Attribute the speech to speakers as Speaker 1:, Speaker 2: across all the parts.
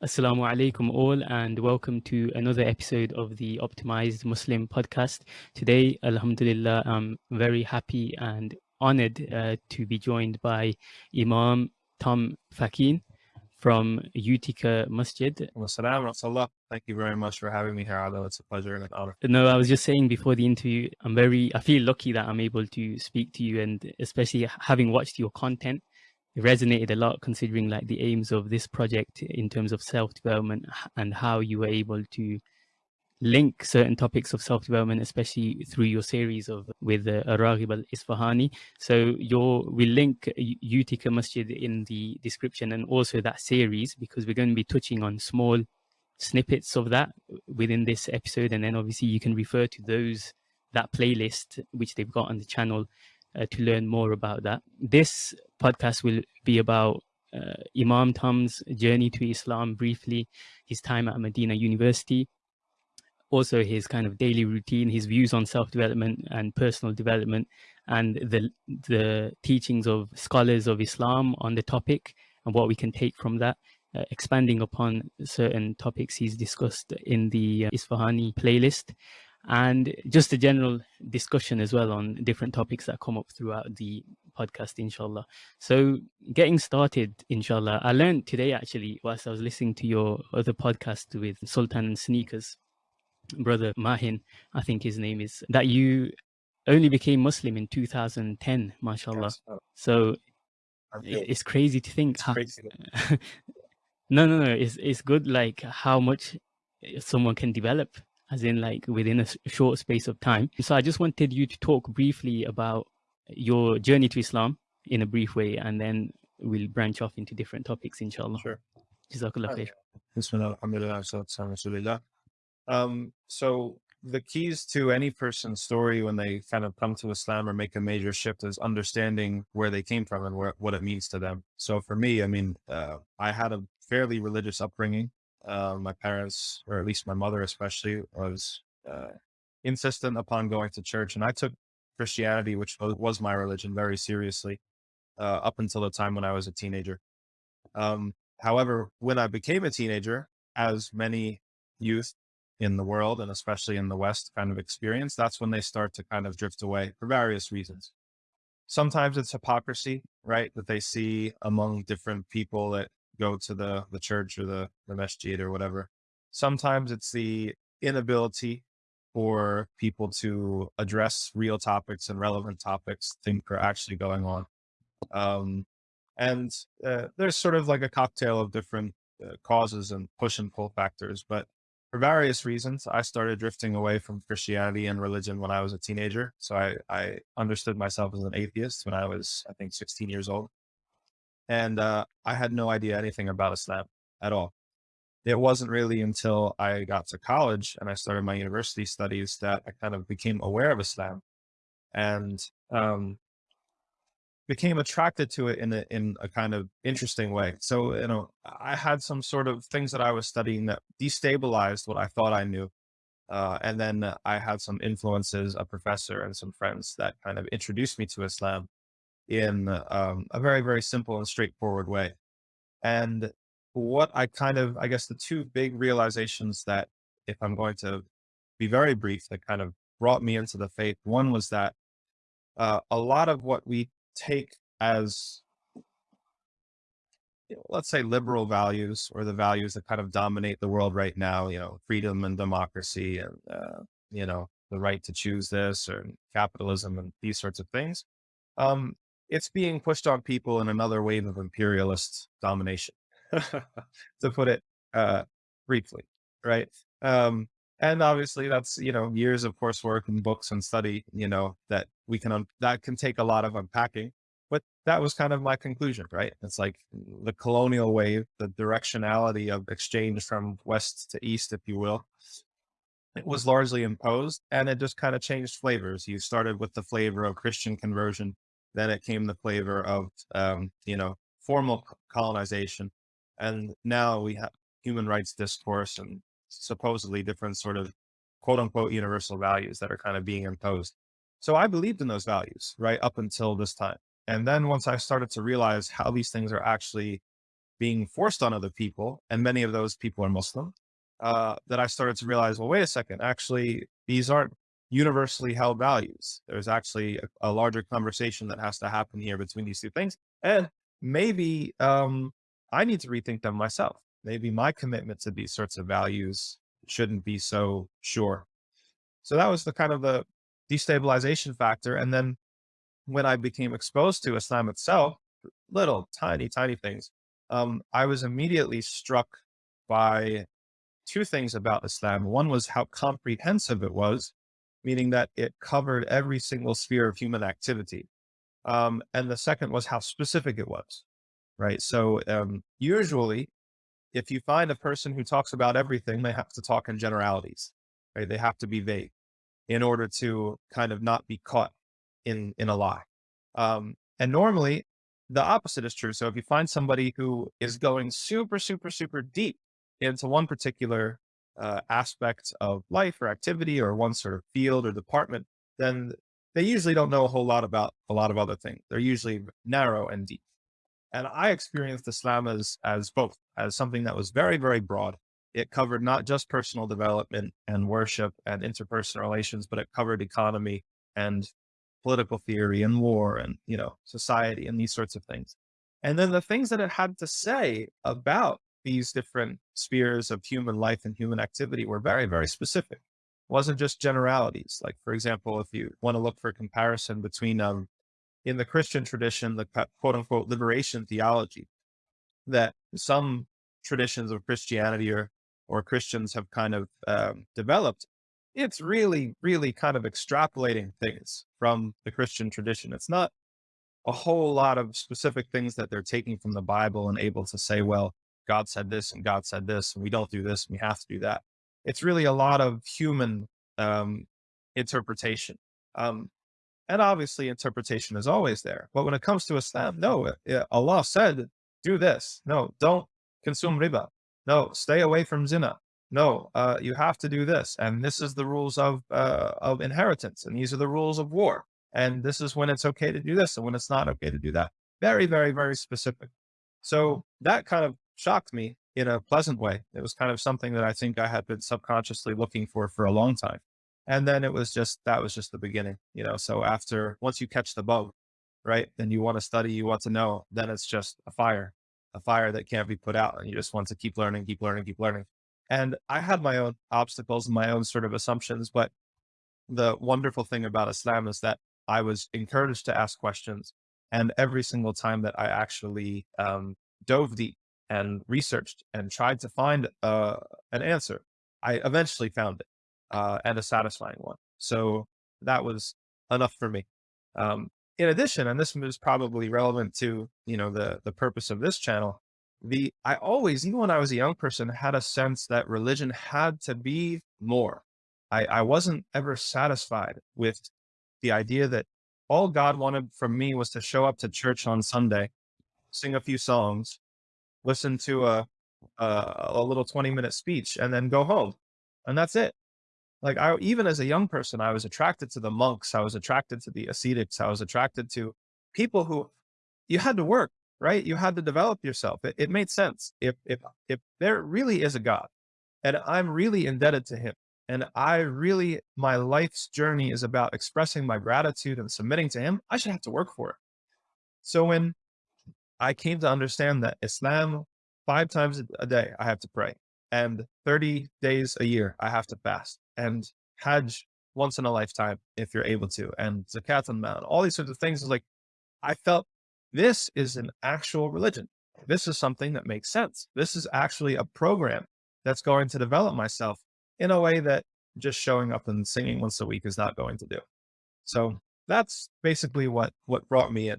Speaker 1: Assalamu alaikum all and welcome to another episode of the Optimized Muslim podcast. Today, Alhamdulillah, I'm very happy and honored uh, to be joined by Imam Tom Facchine from Utica Masjid.
Speaker 2: Thank you very much for having me here, Although It's a pleasure and an honor.
Speaker 1: No, I was just saying before the interview, I'm very, I feel lucky that I'm able to speak to you and especially having watched your content it resonated a lot considering like the aims of this project in terms of self-development and how you were able to link certain topics of self-development, especially through your series of with uh, al-Isfahani. So your we link Utica Masjid in the description and also that series because we're going to be touching on small snippets of that within this episode. And then obviously you can refer to those that playlist which they've got on the channel uh, to learn more about that. This podcast will be about uh, Imam Tom's journey to Islam briefly, his time at Medina University, also his kind of daily routine, his views on self-development and personal development, and the the teachings of scholars of Islam on the topic and what we can take from that. Uh, expanding upon certain topics he's discussed in the uh, Isfahani playlist and just a general discussion as well on different topics that come up throughout the podcast, inshallah. So getting started, inshallah, I learned today actually, whilst I was listening to your other podcast with Sultan and Sneakers, brother Mahin, I think his name is, that you only became Muslim in 2010, mashallah. Yes. Oh. So it's crazy to think.
Speaker 2: How, crazy.
Speaker 1: no, no, no. It's, it's good like how much someone can develop as in like within a short space of time. So I just wanted you to talk briefly about your journey to Islam in a brief way, and then we'll branch off into different topics, inshallah.
Speaker 2: Sure.
Speaker 1: Jazakallah khair.
Speaker 2: Um, so the keys to any person's story when they kind of come to Islam or make a major shift is understanding where they came from and where, what it means to them. So for me, I mean, uh, I had a fairly religious upbringing uh, my parents, or at least my mother especially, was uh, insistent upon going to church. And I took Christianity, which was my religion, very seriously uh, up until the time when I was a teenager. Um, however, when I became a teenager, as many youth in the world and especially in the West kind of experience, that's when they start to kind of drift away for various reasons. Sometimes it's hypocrisy, right? That they see among different people that go to the, the church or the, the masjid or whatever. Sometimes it's the inability for people to address real topics and relevant topics, think are actually going on. Um, and uh, there's sort of like a cocktail of different uh, causes and push and pull factors. But for various reasons, I started drifting away from Christianity and religion when I was a teenager. So I, I understood myself as an atheist when I was, I think, 16 years old and uh, I had no idea anything about Islam at all. It wasn't really until I got to college and I started my university studies that I kind of became aware of Islam and um, became attracted to it in a, in a kind of interesting way. So, you know, I had some sort of things that I was studying that destabilized what I thought I knew. Uh, and then I had some influences, a professor and some friends that kind of introduced me to Islam in um, a very, very simple and straightforward way. And what I kind of, I guess the two big realizations that if I'm going to be very brief, that kind of brought me into the faith. One was that uh, a lot of what we take as, let's say liberal values or the values that kind of dominate the world right now, you know, freedom and democracy and, uh, you know, the right to choose this or capitalism and these sorts of things. Um, it's being pushed on people in another wave of imperialist domination, to put it uh, briefly, right? Um, and obviously that's, you know, years of coursework and books and study, you know, that we can, that can take a lot of unpacking, but that was kind of my conclusion, right? It's like the colonial wave, the directionality of exchange from West to East, if you will, it was largely imposed and it just kind of changed flavors. You started with the flavor of Christian conversion then it came the flavor of, um, you know, formal colonization. And now we have human rights discourse and supposedly different sort of quote unquote universal values that are kind of being imposed. So I believed in those values right up until this time. And then once I started to realize how these things are actually being forced on other people, and many of those people are Muslim, uh, that I started to realize, well, wait a second, actually, these aren't universally held values. There's actually a, a larger conversation that has to happen here between these two things. And maybe um, I need to rethink them myself. Maybe my commitment to these sorts of values shouldn't be so sure. So that was the kind of the destabilization factor. And then when I became exposed to Islam itself, little tiny, tiny things, um, I was immediately struck by two things about Islam. One was how comprehensive it was, meaning that it covered every single sphere of human activity. Um, and the second was how specific it was, right? So um, usually, if you find a person who talks about everything, they have to talk in generalities, right? They have to be vague in order to kind of not be caught in in a lie. Um, and normally, the opposite is true. So if you find somebody who is going super, super, super deep into one particular uh, aspect of life or activity or one sort of field or department, then they usually don't know a whole lot about a lot of other things. They're usually narrow and deep. And I experienced Islam as, as both, as something that was very, very broad. It covered not just personal development and worship and interpersonal relations, but it covered economy and political theory and war and, you know, society and these sorts of things. And then the things that it had to say about these different spheres of human life and human activity were very, very specific. It wasn't just generalities. Like, for example, if you want to look for comparison between, um, in the Christian tradition, the quote unquote liberation theology that some traditions of Christianity or, or Christians have kind of um, developed, it's really, really kind of extrapolating things from the Christian tradition. It's not a whole lot of specific things that they're taking from the Bible and able to say, well, God said this and God said this, and we don't do this and we have to do that. It's really a lot of human um, interpretation. Um, and obviously interpretation is always there. But when it comes to Islam, no, Allah said, do this. No, don't consume riba. No, stay away from zina. No, uh, you have to do this. And this is the rules of, uh, of inheritance. And these are the rules of war. And this is when it's okay to do this and when it's not okay to do that. Very, very, very specific. So that kind of shocked me in a pleasant way. It was kind of something that I think I had been subconsciously looking for for a long time. And then it was just, that was just the beginning, you know? So after, once you catch the bug, right, then you want to study, you want to know, then it's just a fire, a fire that can't be put out. And you just want to keep learning, keep learning, keep learning. And I had my own obstacles and my own sort of assumptions, but the wonderful thing about Islam is that I was encouraged to ask questions. And every single time that I actually um, dove deep and researched and tried to find uh, an answer. I eventually found it uh, and a satisfying one. So that was enough for me. Um, in addition, and this was probably relevant to, you know, the, the purpose of this channel, the, I always, even when I was a young person, had a sense that religion had to be more. I, I wasn't ever satisfied with the idea that all God wanted from me was to show up to church on Sunday, sing a few songs, listen to a, a, a little 20 minute speech and then go home. And that's it. Like I, even as a young person, I was attracted to the monks. I was attracted to the ascetics. I was attracted to people who you had to work, right? You had to develop yourself. It, it made sense. If, if, if there really is a God and I'm really indebted to him and I really, my life's journey is about expressing my gratitude and submitting to him, I should have to work for it. So when I came to understand that Islam, five times a day, I have to pray and 30 days a year, I have to fast and Hajj once in a lifetime, if you're able to, and Zakat and Mal, all these sorts of things is like, I felt this is an actual religion. This is something that makes sense. This is actually a program that's going to develop myself in a way that just showing up and singing once a week is not going to do. So that's basically what, what brought me in.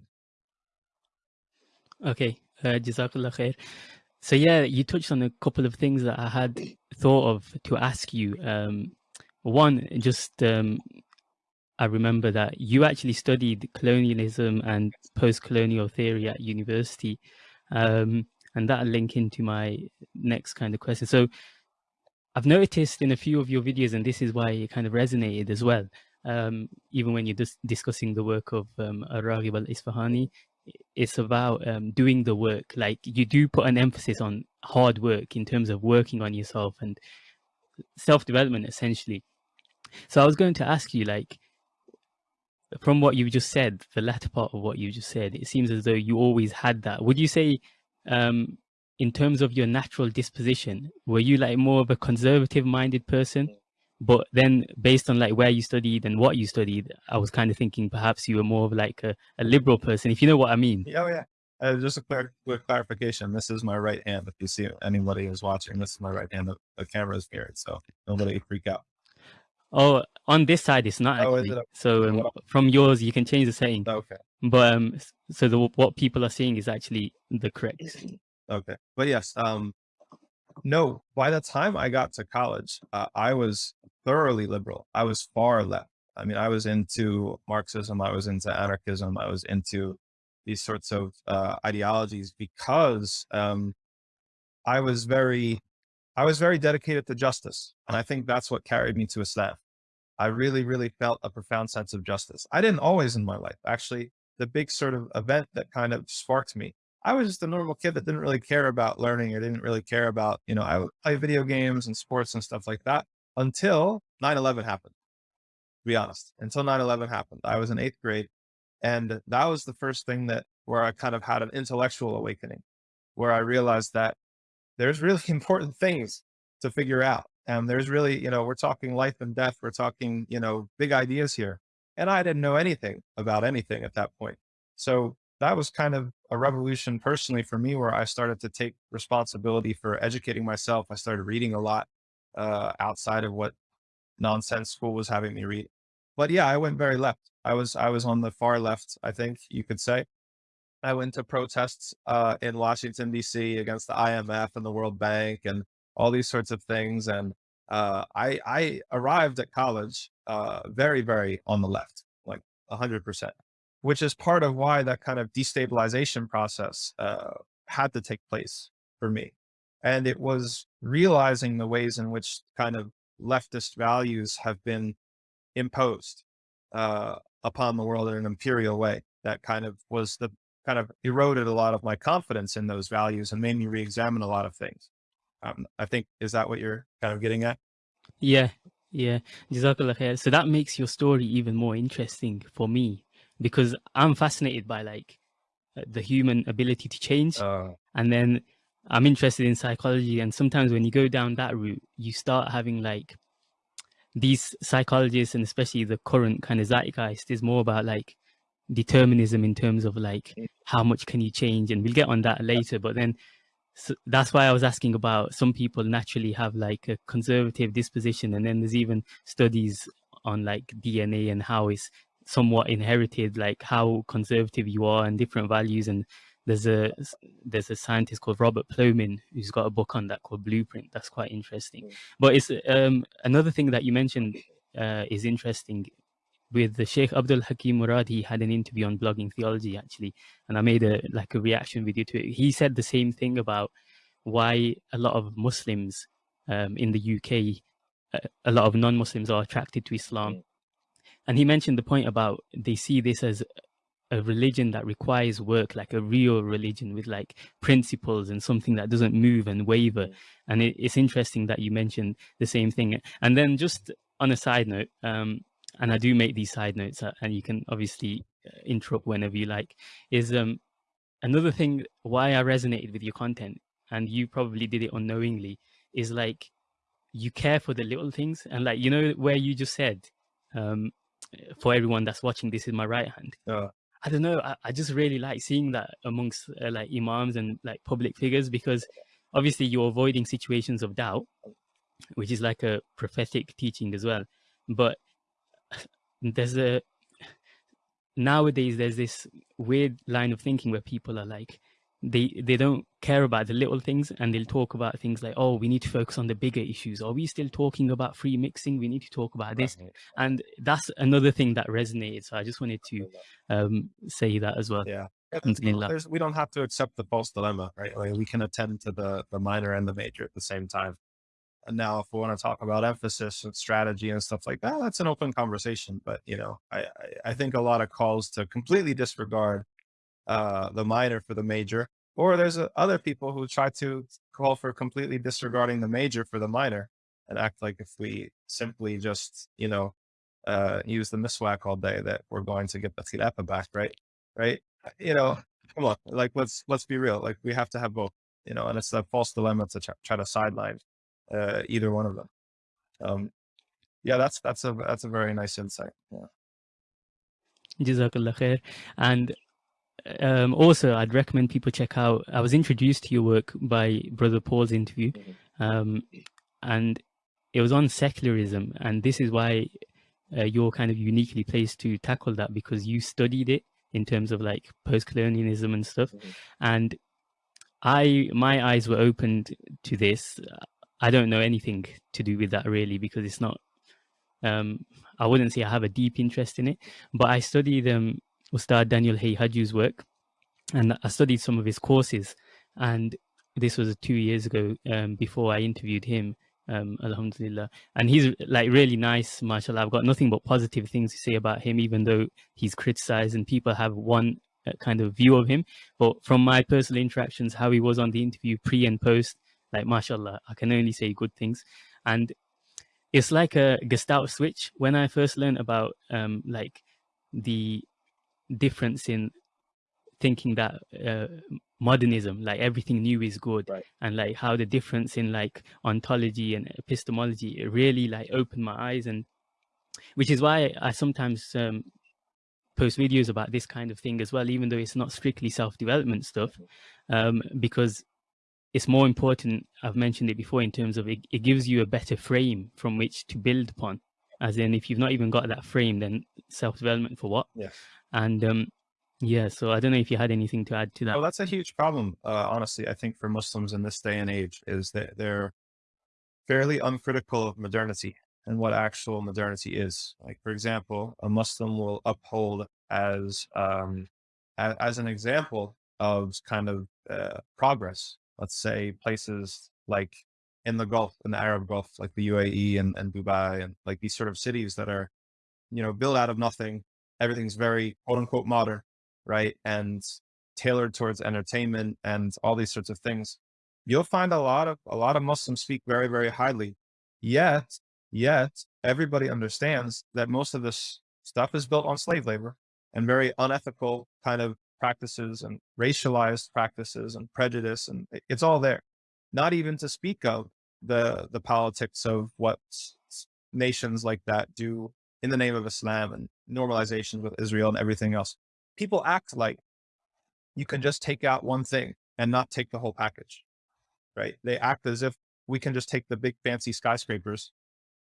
Speaker 1: Okay, uh, Jazakallah khair. So yeah, you touched on a couple of things that I had thought of to ask you. Um, one, just um, I remember that you actually studied colonialism and post-colonial theory at university, um, and that'll link into my next kind of question. So I've noticed in a few of your videos, and this is why it kind of resonated as well, um, even when you're dis discussing the work of um, Ar-Raghib al-Isfahani, it's about um, doing the work. Like you do put an emphasis on hard work in terms of working on yourself and self-development essentially. So I was going to ask you like, from what you just said, the latter part of what you just said, it seems as though you always had that. Would you say, um, in terms of your natural disposition, were you like more of a conservative minded person? But then based on like where you studied and what you studied, I was kind of thinking perhaps you were more of like a, a liberal person, if you know what I mean.
Speaker 2: Oh yeah. Uh, just a clear, quick clarification. This is my right hand. If you see anybody who's watching, this is my right hand. The, the camera is here, so nobody freak out.
Speaker 1: Oh, on this side, it's not
Speaker 2: Oh,
Speaker 1: actually.
Speaker 2: it?
Speaker 1: So um, from yours, you can change the setting.
Speaker 2: Okay.
Speaker 1: But um, so the what people are seeing is actually the correct.
Speaker 2: Okay. But yes, um, no, by the time I got to college, uh, I was thoroughly liberal. I was far left. I mean, I was into Marxism. I was into anarchism. I was into these sorts of uh, ideologies because um, I was very, I was very dedicated to justice, and I think that's what carried me to Islam. I really, really felt a profound sense of justice. I didn't always in my life. Actually, the big sort of event that kind of sparked me. I was just a normal kid that didn't really care about learning or didn't really care about, you know, I would play video games and sports and stuff like that until 9-11 happened, to be honest, until 9-11 happened. I was in eighth grade and that was the first thing that where I kind of had an intellectual awakening, where I realized that there's really important things to figure out. And there's really, you know, we're talking life and death. We're talking, you know, big ideas here. And I didn't know anything about anything at that point. So that was kind of a revolution personally for me, where I started to take responsibility for educating myself. I started reading a lot uh, outside of what nonsense school was having me read. But yeah, I went very left. I was I was on the far left, I think you could say. I went to protests uh, in Washington D.C. against the IMF and the World Bank and all these sorts of things. And uh, I I arrived at college uh, very very on the left, like a hundred percent, which is part of why that kind of destabilization process uh, had to take place for me. And it was realizing the ways in which kind of leftist values have been imposed uh, upon the world in an imperial way that kind of was the kind of eroded a lot of my confidence in those values and made me re-examine a lot of things. Um, I think, is that what you're kind of getting at?
Speaker 1: Yeah, yeah. So that makes your story even more interesting for me because I'm fascinated by like uh, the human ability to change.
Speaker 2: Uh,
Speaker 1: And then I'm interested in psychology. And sometimes when you go down that route, you start having like these psychologists and especially the current kind of zeitgeist is more about like determinism in terms of like how much can you change and we'll get on that later but then so that's why I was asking about some people naturally have like a conservative disposition and then there's even studies on like DNA and how it's somewhat inherited like how conservative you are and different values and there's a there's a scientist called Robert Plomin who's got a book on that called Blueprint. That's quite interesting. But it's um another thing that you mentioned uh, is interesting. With the Sheikh Abdul Hakim Murad, he had an interview on blogging theology actually, and I made a like a reaction video to it. He said the same thing about why a lot of Muslims um, in the UK, uh, a lot of non-Muslims are attracted to Islam, and he mentioned the point about they see this as a religion that requires work, like a real religion with like principles and something that doesn't move and waver. And it, it's interesting that you mentioned the same thing. And then just on a side note, um, and I do make these side notes, uh, and you can obviously uh, interrupt whenever you like, is um, another thing why I resonated with your content, and you probably did it unknowingly, is like you care for the little things, and like you know where you just said, um, for everyone that's watching, this is my right hand.
Speaker 2: uh,
Speaker 1: I don't know. I, I just really like seeing that amongst uh, like imams and like public figures because obviously you're avoiding situations of doubt, which is like a prophetic teaching as well. But there's a nowadays there's this weird line of thinking where people are like they they don't care about the little things and they'll talk about things like oh we need to focus on the bigger issues are we still talking about free mixing we need to talk about this
Speaker 2: right.
Speaker 1: and that's another thing that resonated so i just wanted to um say that as well
Speaker 2: Yeah.
Speaker 1: Alhamdulillah.
Speaker 2: There's, we don't have to accept the false dilemma, right? Like we can attend to the, the minor and the major at the same time. And now if we want to talk about emphasis and strategy and stuff like that, that's an open conversation. But, you know, I, I, I think a lot of calls to completely disregard uh, the minor for the major, or there's uh, other people who try to call for completely disregarding the major for the minor and act like if we simply just, you know, uh, use the miswak all day that we're going to get the khilafa back, right? Right? You know, come on, like let's let's be real. Like we have to have both, you know, and it's a false dilemma to try, try to sideline uh, either one of them. Um, yeah, that's that's a that's a very nice insight. Yeah.
Speaker 1: Jazakallah khair. And um, also, I'd recommend people check out. I was introduced to your work by Brother Paul's interview, mm-hmm. um, and it was on secularism, and this is why uh, you're kind of uniquely placed to tackle that because you studied it in terms of like post-colonialism and stuff, mm -hmm. and I my eyes were opened to this. I don't know anything to do with that really because it's not. Um, I wouldn't say I have a deep interest in it, but I studied um, Ustad Daniel Haqiqatjou's work, and I studied some of his courses, and this was two years ago um, before I interviewed him um, alhamdulillah. And he's like really nice mashallah. I've got nothing but positive things to say about him even though he's criticized and people have one uh, kind of view of him. But from my personal interactions how he was on the interview pre and post like mashallah i can only say good things. And it's like a gestalt switch. When i first learned about um like the difference in thinking that uh, modernism like everything new is good
Speaker 2: right.
Speaker 1: and like how the difference in like ontology and epistemology it really like opened my eyes and which is why i sometimes um, post videos about this kind of thing as well even though it's not strictly self-development stuff um, because it's more important i've mentioned it before in terms of it, it gives you a better frame from which to build upon as in if you've not even got that frame then self-development for what
Speaker 2: yeah
Speaker 1: and um yeah, so I don't know if you had anything to add to that.
Speaker 2: Well, that's a huge problem, uh, honestly. I think for Muslims in this day and age is that they're fairly uncritical of modernity and what actual modernity is. Like, for example, a Muslim will uphold as um, as, as an example of kind of uh, progress. Let's say places like in the Gulf, in the Arab Gulf, like the UAE and, and Dubai, and like these sort of cities that are, you know, built out of nothing. Everything's very quote unquote modern right? And tailored towards entertainment and all these sorts of things, you'll find a lot of, a lot of Muslims speak very, very highly. Yet, yet everybody understands that most of this stuff is built on slave labor and very unethical kind of practices and racialized practices and prejudice. And it's all there. Not even to speak of the, the politics of what nations like that do in the name of Islam and normalization with Israel and everything else people act like you can just take out one thing and not take the whole package, right? They act as if we can just take the big fancy skyscrapers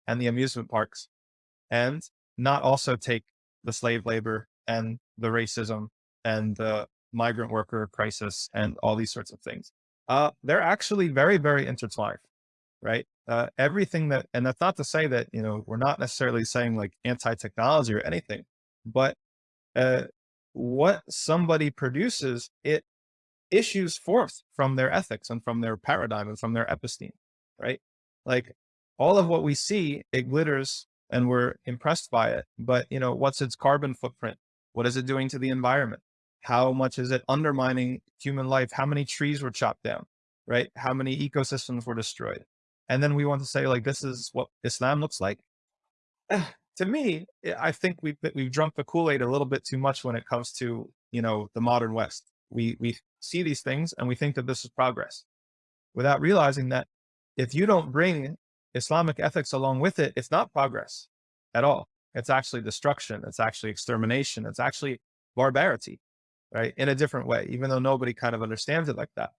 Speaker 2: and the amusement parks and not also take the slave labor and the racism and the migrant worker crisis and all these sorts of things. Uh, they're actually very, very intertwined, right? Uh, everything that, and that's not to say that, you know, we're not necessarily saying like anti-technology or anything, but uh, what somebody produces, it issues forth from their ethics and from their paradigm and from their episteme, right? Like all of what we see, it glitters and we're impressed by it. But you know, what's its carbon footprint? What is it doing to the environment? How much is it undermining human life? How many trees were chopped down, right? How many ecosystems were destroyed? And then we want to say like, this is what Islam looks like to me, eh, I think we've, we've drunk the Kool-Aid a little bit too much when it comes to, you know, the modern West. We, we see these things and we think that this is progress without realizing that if you don't bring Islamic ethics along with it, it's not progress at all. It's actually destruction. It's actually extermination. It's actually barbarity, right? In a different way, even though nobody kind of understands it like that.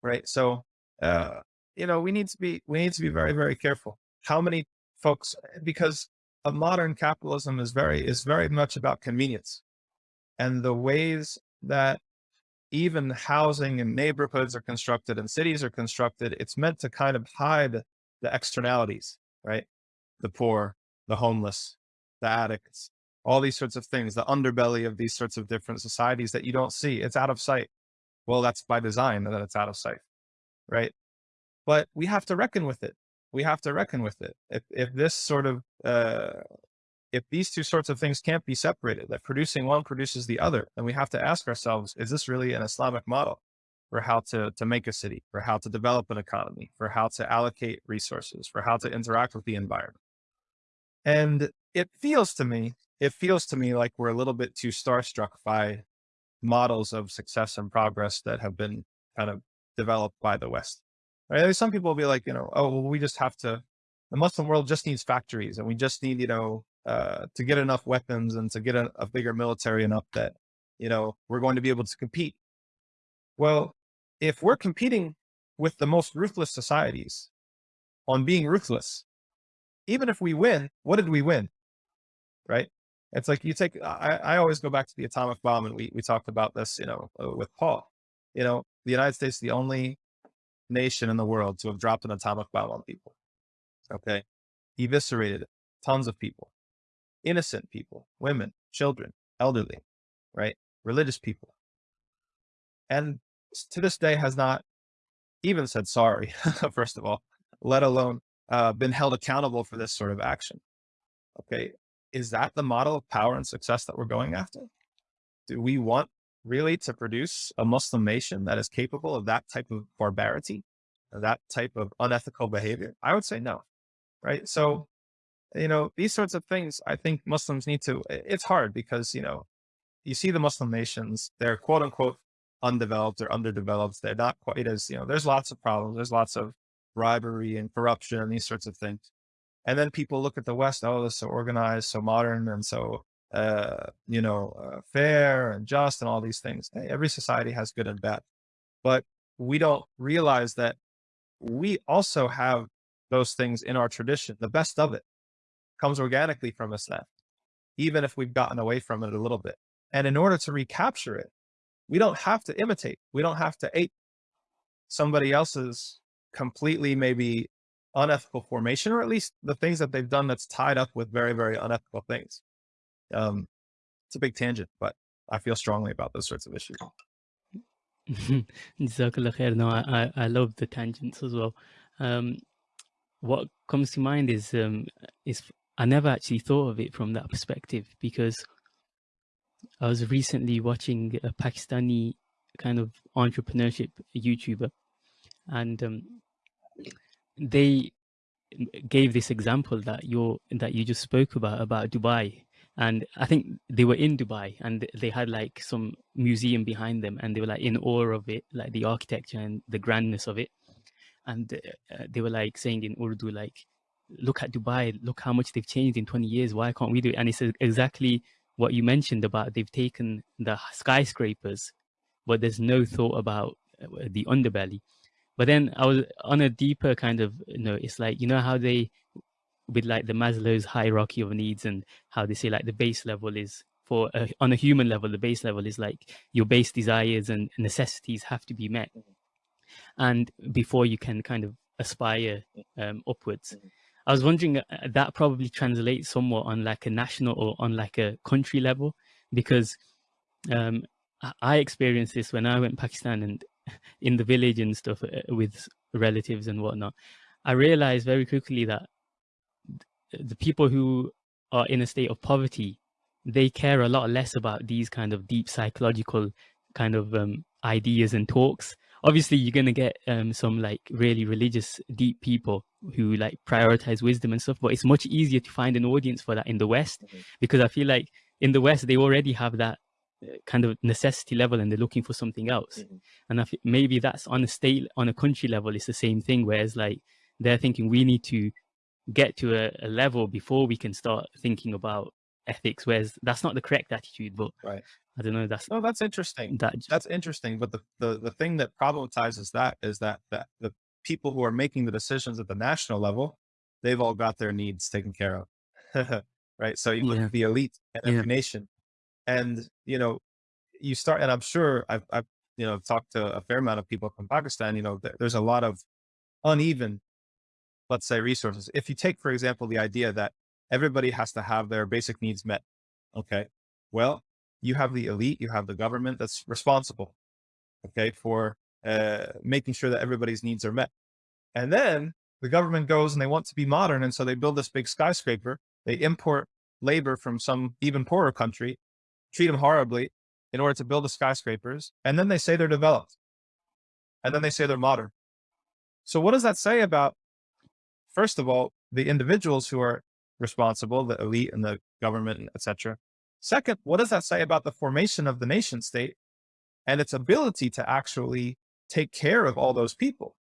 Speaker 2: Right. So, uh, you know, we need to be, we need to be very, very careful. How many folks, because of modern capitalism is very, is very much about convenience and the ways that even housing and neighborhoods are constructed and cities are constructed. It's meant to kind of hide the externalities, right? The poor, the homeless, the addicts, all these sorts of things, the underbelly of these sorts of different societies that you don't see. It's out of sight. Well, that's by design that it's out of sight, right? But we have to reckon with it we have to reckon with it. If, if this sort of, uh, if these two sorts of things can't be separated, that producing one produces the other, then we have to ask ourselves, is this really an Islamic model for how to, to make a city, for how to develop an economy, for how to allocate resources, for how to interact with the environment? And it feels to me, it feels to me like we're a little bit too starstruck by models of success and progress that have been kind of developed by the West. Right? Some people will be like, you know, oh, well, we just have to, the Muslim world just needs factories and we just need, you know, uh, to get enough weapons and to get a, a bigger military enough that, you know, we're going to be able to compete. Well, if we're competing with the most ruthless societies on being ruthless, even if we win, what did we win? Right? It's like you take, I, I always go back to the atomic bomb and we, we talked about this, you know, uh, with Paul, you know, the United States, the only nation in the world to have dropped an atomic bomb on people. Okay. Eviscerated tons of people, innocent people, women, children, elderly, right? Religious people. And to this day has not even said sorry, first of all, let alone uh, been held accountable for this sort of action. Okay. Is that the model of power and success that we're going after? Do we want really to produce a Muslim nation that is capable of that type of barbarity, that type of unethical behavior? I would say no. Right. So, you know, these sorts of things, I think Muslims need to, it's hard because, you know, you see the Muslim nations, they're quote unquote undeveloped or underdeveloped. They're not quite as, you know, there's lots of problems. There's lots of bribery and corruption and these sorts of things. And then people look at the West, oh, it's so organized, so modern, and so uh, you know, uh, fair and just and all these things. Hey, every society has good and bad, but we don't realize that we also have those things in our tradition. The best of it comes organically from us Islam, even if we've gotten away from it a little bit. And in order to recapture it, we don't have to imitate. We don't have to ape somebody else's completely maybe unethical formation, or at least the things that they've done that's tied up with very, very unethical things. Um, it's a big tangent, but I feel strongly about those sorts of issues.
Speaker 1: No, I, I love the tangents as well. Um, what comes to mind is um, is I never actually thought of it from that perspective because I was recently watching a Pakistani kind of entrepreneurship YouTuber, and um, they gave this example that you that you just spoke about about Dubai and I think they were in Dubai and they had like some museum behind them and they were like in awe of it, like the architecture and the grandness of it. And uh, they were like saying in Urdu, like, look at Dubai, look how much they've changed in 20 years. Why can't we do it? And it's exactly what you mentioned about they've taken the skyscrapers, but there's no thought about uh, the underbelly. But then I was on a deeper kind of you know, it's like, you know how they with like the Maslow's hierarchy of needs and how they say like the base level is for a, on a human level, the base level is like your base desires and necessities have to be met. Mm-hmm. And before you can kind of aspire um, upwards. Mm-hmm. I was wondering uh, that probably translates somewhat on like a national or on like a country level, because um, I experienced this when I went Pakistan and in the village and stuff uh, with relatives and whatnot. I realized very quickly that the people who are in a state of poverty, they care a lot less about these kind of deep psychological kind of um, ideas and talks. Obviously, you're going to get um, some like really religious, deep people who like prioritize wisdom and stuff, but it's much easier to find an audience for that in the West mm -hmm. because I feel like in the West, they already have that kind of necessity level and they're looking for something else. Mm -hmm. And I think maybe that's on a state, on a country level, it's the same thing, whereas like they're thinking we need to get to a, a, level before we can start thinking about ethics whereas that's not the correct attitude but
Speaker 2: right
Speaker 1: i don't know that's
Speaker 2: no that's interesting that that's interesting but the, the the thing that problematizes that is that that the people who are making the decisions at the national level they've all got their needs taken care of right so you look yeah. at the elite in every yeah. nation and you know you start and i'm sure i've, I've you know talked to a fair amount of people from pakistan you know there's a lot of uneven let's say resources. If you take, for example, the idea that everybody has to have their basic needs met. Okay. Well, you have the elite, you have the government that's responsible. Okay. For uh, making sure that everybody's needs are met. And then the government goes and they want to be modern. And so they build this big skyscraper. They import labor from some even poorer country, treat them horribly in order to build the skyscrapers. And then they say they're developed. And then they say they're modern. So what does that say about, first of all, the individuals who are responsible, the elite and the government, etc. Second, what does that say about the formation of the nation state and its ability to actually take care of all those people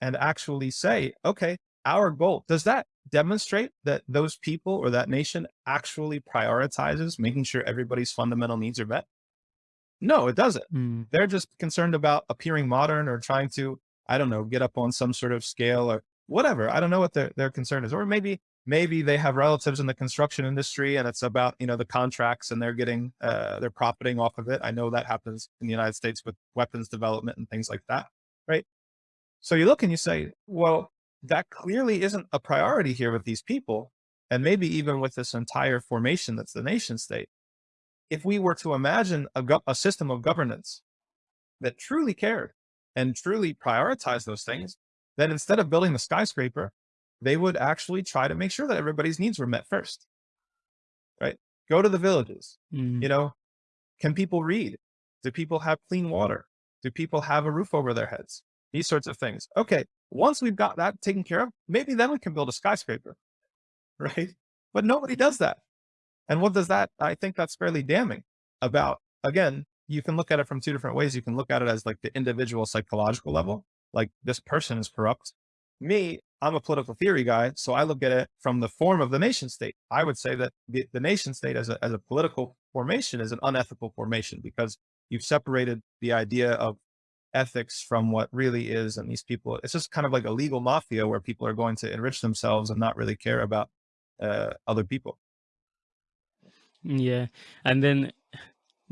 Speaker 2: and actually say, okay, our goal, does that demonstrate that those people or that nation actually prioritizes making sure everybody's fundamental needs are met? No, it doesn't. Mm. They're just concerned about appearing modern or trying to, I don't know, get up on some sort of scale or whatever. I don't know what their, their concern is. Or maybe, maybe they have relatives in the construction industry and it's about, you know, the contracts and they're getting, uh, they're profiting off of it. I know that happens in the United States with weapons development and things like that. Right. So you look and you say, well, that clearly isn't a priority here with these people. And maybe even with this entire formation that's the nation state. If we were to imagine a, a system of governance that truly cared and truly prioritized those things, then instead of building the skyscraper, they would actually try to make sure that everybody's needs were met first. Right? Go to the villages. Mm. You know, can people read? Do people have clean water? Do people have a roof over their heads? These sorts of things. Okay, once we've got that taken care of, maybe then we can build a skyscraper, right? But nobody does that. And what does that? I think that's fairly damning about, again, you can look at it from two different ways. You can look at it as like the individual psychological level, like this person is corrupt. Me, I'm a political theory guy. So I look at it from the form of the nation state. I would say that the, the nation state as a, as a political formation is an unethical formation because you've separated the idea of ethics from what really is. And these people, it's just kind of like a legal mafia where people are going to enrich themselves and not really care about uh, other people.
Speaker 1: Yeah. And then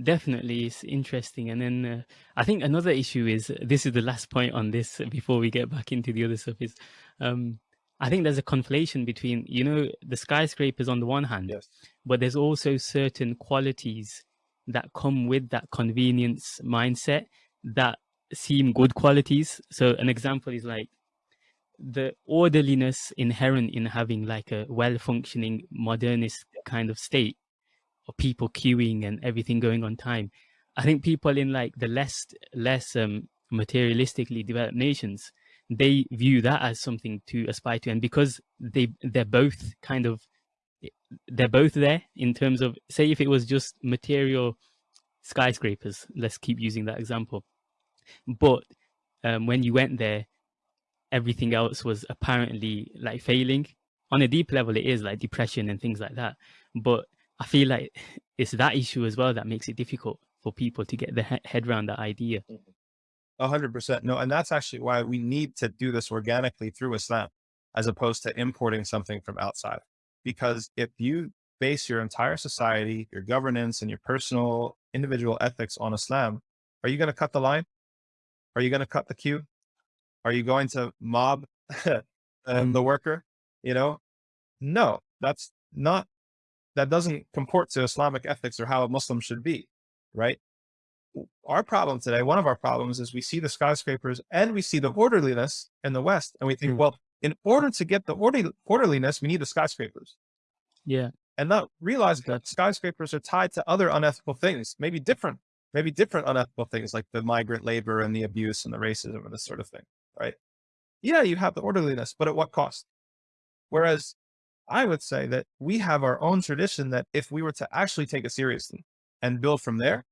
Speaker 1: definitely it's interesting. And then uh, I think another issue is this is the last point on this before we get back into the other stuff is um, I think there's a conflation between, you know, the skyscrapers on the one hand,
Speaker 2: yes.
Speaker 1: but there's also certain qualities that come with that convenience mindset that seem good qualities. So an example is like the orderliness inherent in having like a well-functioning modernist kind of state or people queuing and everything going on time. I think people in like the less less um, materialistically developed nations, they view that as something to aspire to, and because they they're both kind of they're both there in terms of say if it was just material skyscrapers, let's keep using that example but um, when you went there, everything else was apparently like failing. On a deep level, it is like depression and things like that. But I feel like it's that issue as well that makes it difficult for people to get their head around that idea.
Speaker 2: A hundred percent. No, and that's actually why we need to do this organically through Islam, as opposed to importing something from outside. Because if you base your entire society, your governance, and your personal individual ethics on Islam, are you going to cut the line? Are you going to cut the queue? Are you going to mob um, the worker? You know, no, that's not, that doesn't comport to Islamic ethics or how a Muslim should be, right? Our problem today, one of our problems is we see the skyscrapers and we see the orderliness in the West. And we think, mm. well, in order to get the order, orderliness, we need the skyscrapers.
Speaker 1: Yeah.
Speaker 2: And not realize that skyscrapers are tied to other unethical things, maybe different maybe different unethical things like the migrant labor and the abuse and the racism and this sort of thing, right? Yeah, you have the orderliness, but at what cost? Whereas I would say that we have our own tradition that if we were to actually take it seriously and build from there,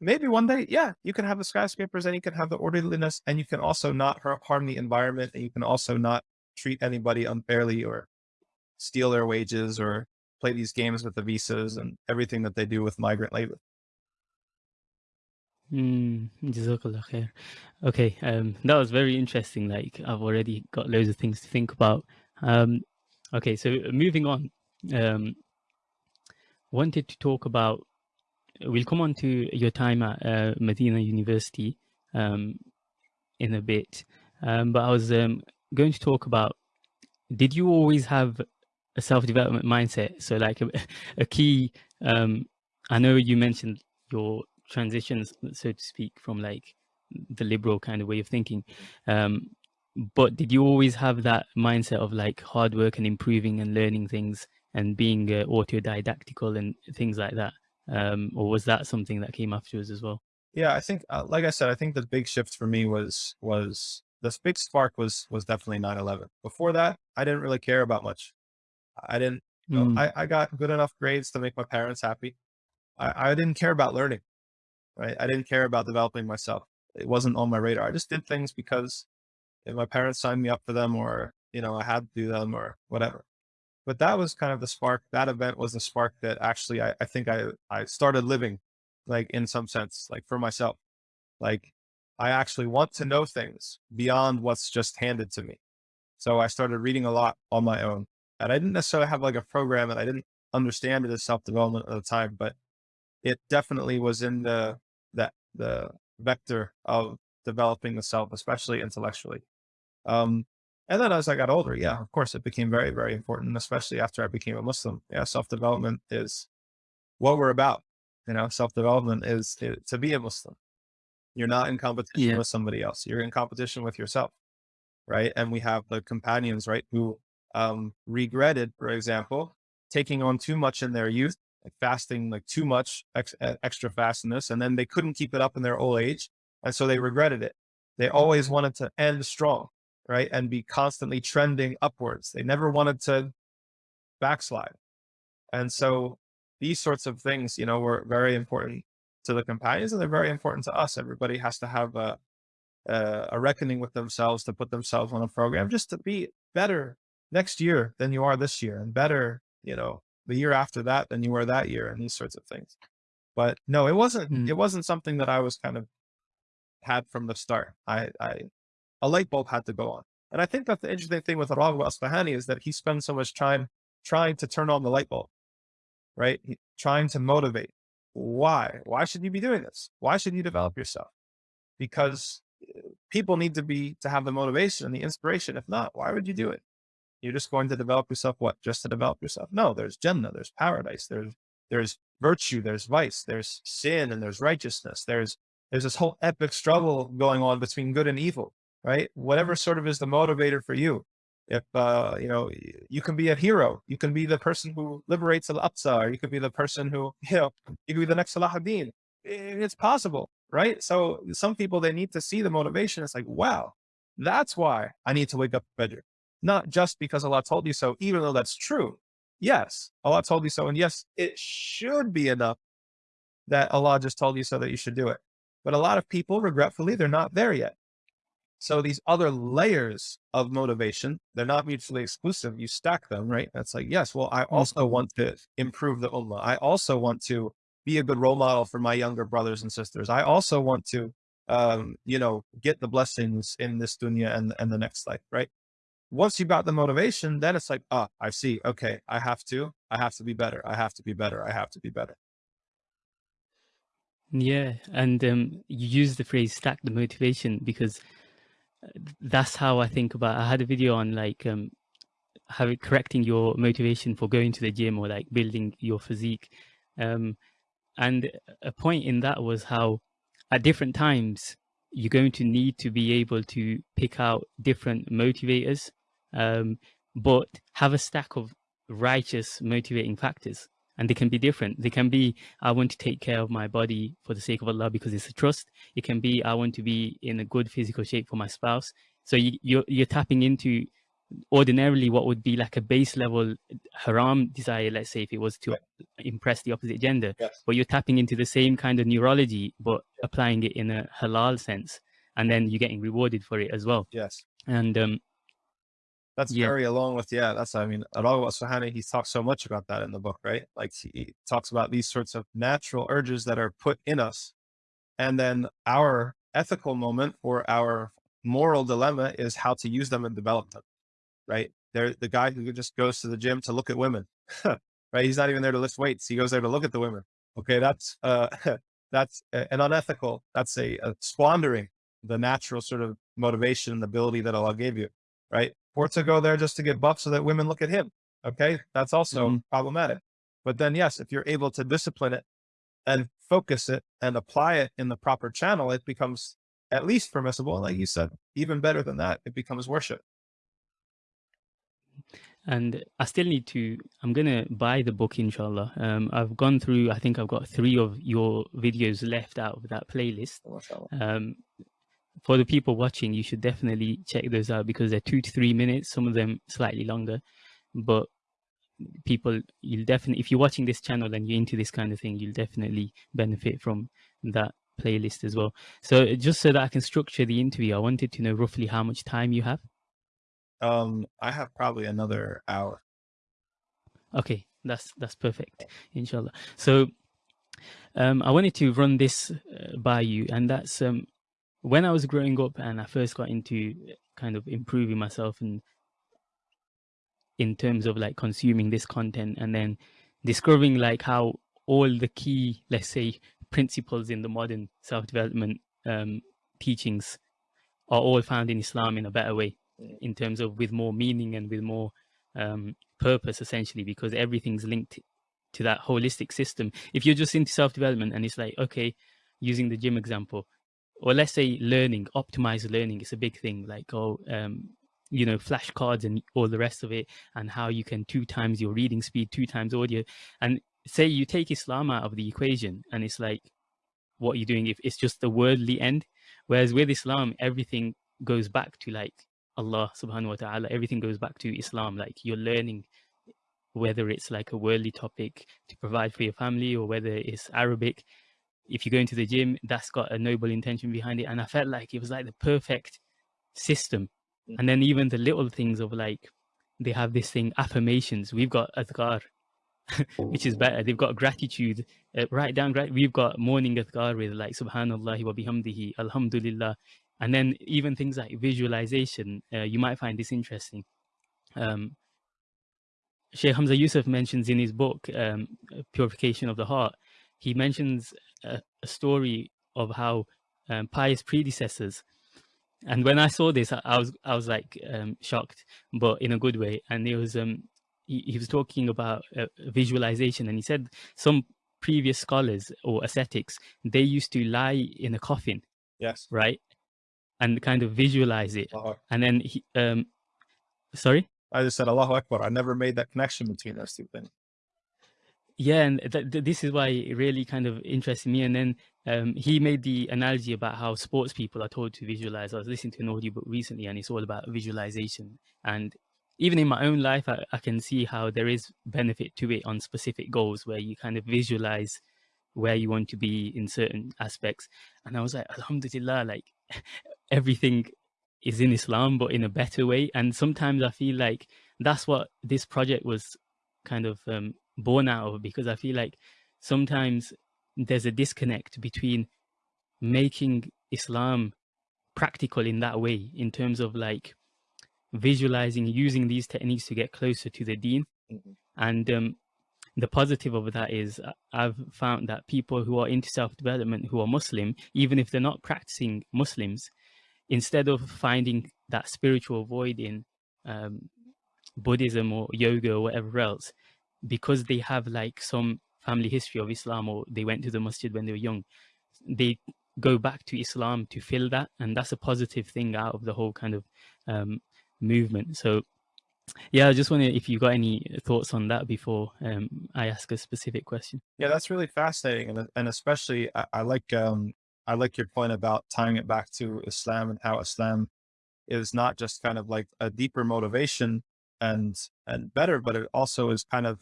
Speaker 2: maybe one day, yeah, you can have the skyscrapers and you can have the orderliness and you can also not harm the environment and you can also not treat anybody unfairly or steal their wages or play these games with the visas and everything that they do with migrant labor.
Speaker 1: Mm, khair. Okay, um, that was very interesting. Like I've already got loads of things to think about. Um, okay, so moving on. Um, wanted to talk about. We'll come on to your time at uh, Medina University um, in a bit, um, but I was um, going to talk about. Did you always have a self-development mindset? So, like a, a key. Um, I know you mentioned your transitions, so to speak, from like the liberal kind of way of thinking. Um, but did you always have that mindset of like hard work and improving and learning things and being uh, autodidactical and things like that? Um, or was that something that came afterwards as well?
Speaker 2: Yeah, I think, uh, like I said, I think the big shift for me was, was the big spark was, was definitely 9-11. Before that, I didn't really care about much. I didn't, you know,
Speaker 1: Mm,
Speaker 2: I, I got good enough grades to make my parents happy. I, I didn't care about learning, right? I didn't care about developing myself. It wasn't on my radar. I just did things because my parents signed me up for them or, you know, I had to do them or whatever. But that was kind of the spark. That event was the spark that actually I, I think I, I started living like in some sense, like for myself. Like I actually want to know things beyond what's just handed to me. So I started reading a lot on my own. And I didn't necessarily have like a program and I didn't understand it as self-development at the time, but it definitely was in the that the vector of developing the self, especially intellectually. Um, and then as I got older, yeah, of course, it became very, very important, especially after I became a Muslim. Yeah, self-development is what we're about. You know, self-development is, is to be a Muslim. You're not in competition
Speaker 1: yeah.
Speaker 2: with somebody else. You're in competition with yourself, right? And we have the companions, right, who um, regretted, for example, taking on too much in their youth, like fasting like too much ex extra fastness, and then they couldn't keep it up in their old age, and so they regretted it. They always wanted to end strong, right, and be constantly trending upwards. They never wanted to backslide, and so these sorts of things, you know, were very important to the companions, and they're very important to us. Everybody has to have a a, a reckoning with themselves to put themselves on a program just to be better next year than you are this year and better, you know, the year after that than you were that year and these sorts of things. But no, it wasn't,
Speaker 1: Mm,
Speaker 2: it wasn't something that I was kind of had from the start. I, I, a light bulb had to go on. And I think that the interesting thing with Raghib al-Asfahani is that he spends so much time trying to turn on the light bulb, right? He, trying to motivate. Why? Why should you be doing this? Why should you develop yourself? Because uh, people need to be, to have the motivation and the inspiration. If not, why would you do it? You're just going to develop yourself what? Just to develop yourself. No, there's Jannah, there's paradise, there's there's virtue, there's vice, there's sin, and there's righteousness. There's there's this whole epic struggle going on between good and evil, right? Whatever sort of is the motivator for you. If uh, you know, you can be a hero, you can be the person who liberates Al Aqsa, or you could be the person who, you know, you could be the next Salah ad-Din. It's possible, right? So some people they need to see the motivation. It's like, wow, that's why I need to wake up better not just because Allah told you so, even though that's true. Yes, Allah told you so. And yes, it should be enough that Allah just told you so that you should do it. But a lot of people, regretfully, they're not there yet. So these other layers of motivation, they're not mutually exclusive. You stack them, right? That's like, yes, well, I also want to improve the ummah. I also want to be a good role model for my younger brothers and sisters. I also want to, um, you know, get the blessings in this dunya and, and the next life, right? Once you've got the motivation, then it's like, oh, I see. Okay. I have to, I have to be better. I have to be better. I have to be better.
Speaker 1: yeah. And um, you use the phrase stack the motivation because uh, that's how I think about I had a video on like um how correcting your motivation for going to the gym or like building your physique. Um and a point in that was how at different times you're going to need to be able to pick out different motivators um but have a stack of righteous motivating factors and they can be different they can be i want to take care of my body for the sake of allah because it's a trust it can be i want to be in a good physical shape for my spouse so you, you're you're tapping into ordinarily what would be like a base level haram desire let's say if it was to
Speaker 2: Right.
Speaker 1: impress the opposite gender
Speaker 2: Yes.
Speaker 1: but you're tapping into the same kind of neurology but applying it in a halal sense and then you're getting rewarded for it as well
Speaker 2: Yes.
Speaker 1: and um
Speaker 2: That's
Speaker 1: Yeah.
Speaker 2: very along with, yeah, that's, I mean, ar-Raghib al-Asfahani, he talks so much about that in the book, right? Like he talks about these sorts of natural urges that are put in us. And then our ethical moment or our moral dilemma is how to use them and develop them, right? They're the guy who just goes to the gym to look at women, right? He's not even there to lift weights. He goes there to look at the women. Okay. That's, uh, that's an unethical, that's a, a squandering the natural sort of motivation and ability that Allah gave you, right? Or to go there just to get buff so that women look at him. Okay. That's also
Speaker 1: Mhm.
Speaker 2: problematic. But then, yes, if you're able to discipline it and focus it and apply it in the proper channel, it becomes at least permissible. Like you said, even better than that, it becomes worship.
Speaker 1: and I still need to, I'm going to buy the book, inshallah. Um, I've gone through, I think I've got three of your videos left out of that playlist. Um, for the people watching, you should definitely check those out because they're two to three minutes, some of them slightly longer. But people, you'll definitely, if you're watching this channel and you're into this kind of thing, you'll definitely benefit from that playlist as well. So just so that I can structure the interview, I wanted to know roughly how much time you have.
Speaker 2: Um, I have probably another hour.
Speaker 1: Okay, that's that's perfect, inshallah. So um, I wanted to run this uh, by you, and that's um, when I was growing up and I first got into kind of improving myself and in terms of like consuming this content and then discovering like how all the key, let's say, principles in the modern self-development um, teachings are all found in Islam in a better way in terms of with more meaning and with more um, purpose essentially because everything's linked to that holistic system. If you're just into self-development and it's like, okay, using the gym example, or let's say learning, optimized learning is a big thing like, oh, um, you know, flashcards and all the rest of it and how you can two times your reading speed, two times audio. And say you take Islam out of the equation and it's like, what you're doing if it's just the worldly end. Whereas with Islam, everything goes back to like Allah subhanahu wa ta'ala, everything goes back to Islam. Like you're learning whether it's like a worldly topic to provide for your family or whether it's Arabic. If you go into the gym, that's got a noble intention behind it. And I felt like it was like the perfect system. Mm. And then even the little things of like, they have this thing, affirmations. We've got adhkar, which is better. They've got gratitude, uh, write down, we've got morning adhkar with like subhanallah wa bihamdihi, alhamdulillah, and then even things like visualization, uh, you might find this interesting. Um, Sheikh Hamza Yusuf mentions in his book, um, Purification of the Heart, he mentions a, a story of how um, pious predecessors, and when I saw this, I, I was I was like um, shocked, but in a good way. And it was um, he, he was talking about uh, visualization, and he said some previous scholars or ascetics they used to lie in a coffin.
Speaker 2: Yes.
Speaker 1: Right, and kind of visualize it. And then he, um, sorry?
Speaker 2: I just said Allahu Akbar. I never made that connection between those two things.
Speaker 1: Yeah, and th th this is why it really kind of interested me. And then um, he made the analogy about how sports people are told to visualize. I was listening to an audiobook recently, and it's all about visualization. And even in my own life, I, I can see how there is benefit to it on specific goals where you kind of visualize where you want to be in certain aspects. And I was like, Alhamdulillah, like everything is in Islam, but in a better way. And sometimes I feel like that's what this project was kind of um, born out of, because I feel like sometimes there's a disconnect between making Islam practical in that way, in terms of like visualizing, using these techniques to get closer to the deen. Mm -hmm. And um, the positive of that is uh, I've found that people who are into self-development, who are Muslim, even if they're not practicing Muslims, instead of finding that spiritual void in um, Buddhism or yoga or whatever else, because they have like some family history of Islam or they went to the masjid when they were young, they go back to Islam to fill that. And that's a positive thing out of the whole kind of um, movement. So yeah, I just wonder if you got any thoughts on that before um, I ask a specific question.
Speaker 2: Yeah, that's really fascinating. And, and especially I, I like um, I like your point about tying it back to Islam and how Islam is not just kind of like a deeper motivation and and better, but it also is kind of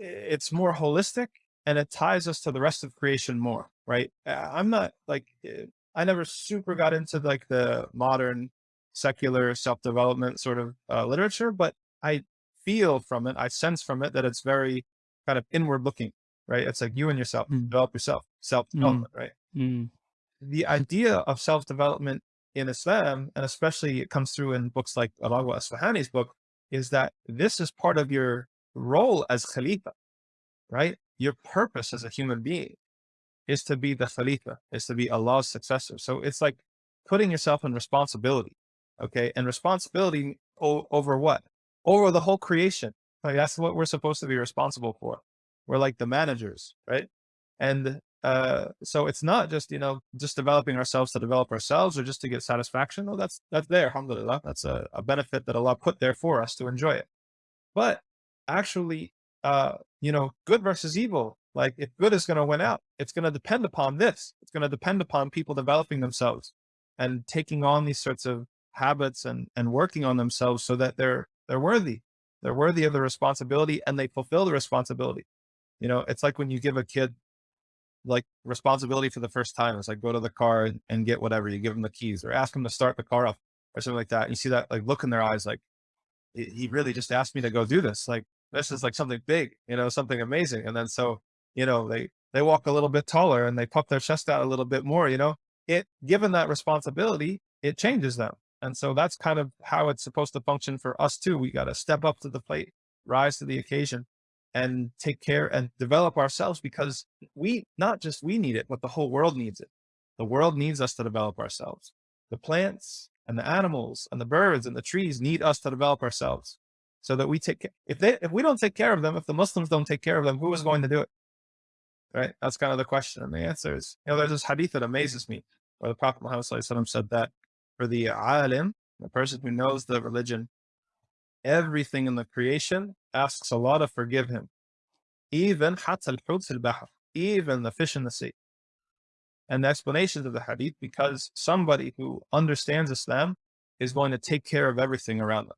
Speaker 2: it's more holistic and it ties us to the rest of creation more, right? I'm not like I never super got into like the modern secular self-development sort of uh, literature, but I feel from it, I sense from it that it's very kind of inward looking, right? It's like you and yourself, mm. develop yourself, self-development, mm. right? Mm. The idea of self-development in Islam, and especially it comes through in books like al-Raghib al-Asfahani's book, is that this is part of your role as Khalifa, right? Your purpose as a human being is to be the Khalifa, is to be Allah's successor. So it's like putting yourself in responsibility, okay? And responsibility over what? Over the whole creation. Like that's what we're supposed to be responsible for. We're like the managers, right? And uh, so it's not just, you know, just developing ourselves to develop ourselves or just to get satisfaction. No, that's, that's there. Alhamdulillah. That's a, a benefit that Allah put there for us to enjoy it. but actually, uh, you know, good versus evil. Like if good is going to win out, it's going to depend upon this. It's going to depend upon people developing themselves and taking on these sorts of habits and and working on themselves so that they're they're worthy. They're worthy of the responsibility and they fulfill the responsibility. You know, it's like when you give a kid like responsibility for the first time. It's like go to the car and get whatever. You give them the keys or ask them to start the car up or something like that. And you see that like look in their eyes, like he really just asked me to go do this. Like this is like something big, you know, something amazing. And then so, you know, they they walk a little bit taller and they puff their chest out a little bit more, you know, it given that responsibility, it changes them. And so that's kind of how it's supposed to function for us too. We got to step up to the plate, rise to the occasion and take care and develop ourselves because we, not just we need it, but the whole world needs it. The world needs us to develop ourselves. The plants and the animals and the birds and the trees need us to develop ourselves so that we take, if they, if we don't take care of them, if the Muslims don't take care of them, who is going to do it? Right. That's kind of the question. And the answer is, you know, there's this hadith that amazes me where the Prophet Muhammad said that for the alim, the person who knows the religion, everything in the creation asks Allah to forgive him. Even even the fish in the sea. And the explanations of the hadith, because somebody who understands Islam is going to take care of everything around them.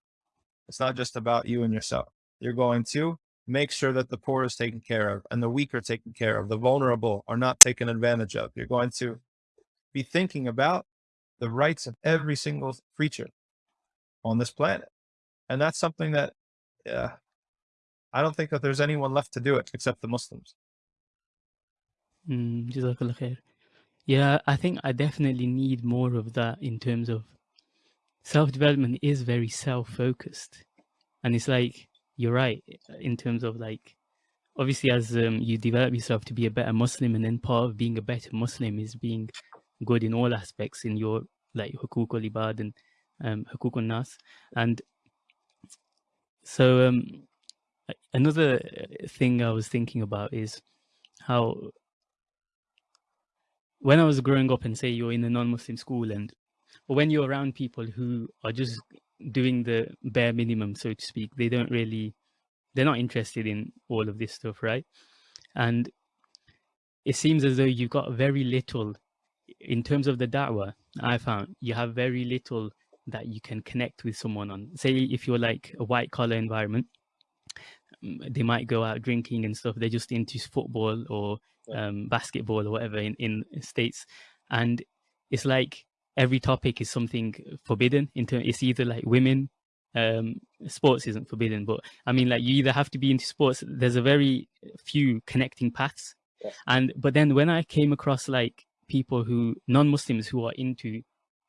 Speaker 2: It's not just about you and yourself. You're going to make sure that the poor is taken care of and the weak are taken care of. The vulnerable are not taken advantage of. You're going to be thinking about the rights of every single creature on this planet. And that's something that, yeah, I don't think that there's anyone left to do it except the Muslims.
Speaker 1: Mm, yeah, I think I definitely need more of that in terms of self-development is very self-focused. And it's like, you're right, in terms of like, obviously as um, you develop yourself to be a better Muslim and then part of being a better Muslim is being good in all aspects in your like hukuk al-ibad and um, hukuk al-nas. And so um, another uh, thing I was thinking about is how when I was growing up and say you're in a non-Muslim school and when you're around people who are just doing the bare minimum, so to speak, they don't really, they're not interested in all of this stuff, right? And it seems as though you've got very little in terms of the da'wah. I found you have very little that you can connect with someone on. Say if you're like a white collar environment, they might go out drinking and stuff. They're just into football or um, basketball or whatever in, in states. And it's like every topic is something forbidden in terms, it's either like women, um, sports isn't forbidden, but I mean, like you either have to be into sports. There's a very few connecting paths. Yeah. And, but then when I came across like people who non-Muslims who are into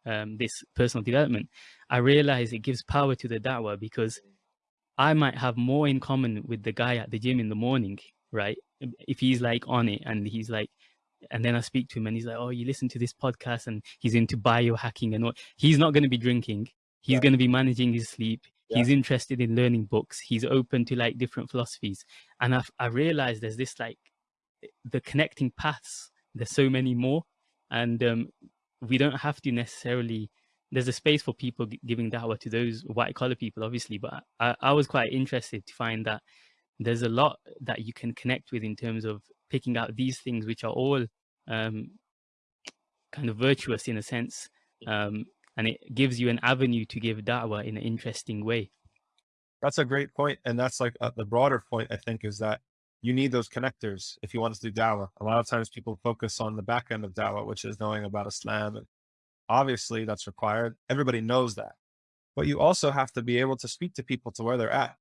Speaker 1: um, this personal development, I realize it gives power to the da'wah because I might have more in common with the guy at the gym in the morning, right? If he's like on it and he's like, and then I speak to him and he's like, oh, you listen to this podcast and he's into biohacking and what, he's not going to be drinking. He's yeah. going to be managing his sleep. Yeah. He's interested in learning books. He's open to like different philosophies. And I've, I realized there's this like the connecting paths. There's so many more. And um, we don't have to necessarily there's a space for people giving da'wah to those white collar people obviously but I, I was quite interested to find that there's a lot that you can connect with in terms of picking out these things which are all um, kind of virtuous in a sense um, and it gives you an avenue to give da'wah in an interesting way
Speaker 2: that's a great point and that's like uh, the broader point i think is that you need those connectors if you want to do dawah. A lot of times people focus on the back end of dawah, which is knowing about Islam. And obviously that's required. Everybody knows that. But you also have to be able to speak to people to where they're at.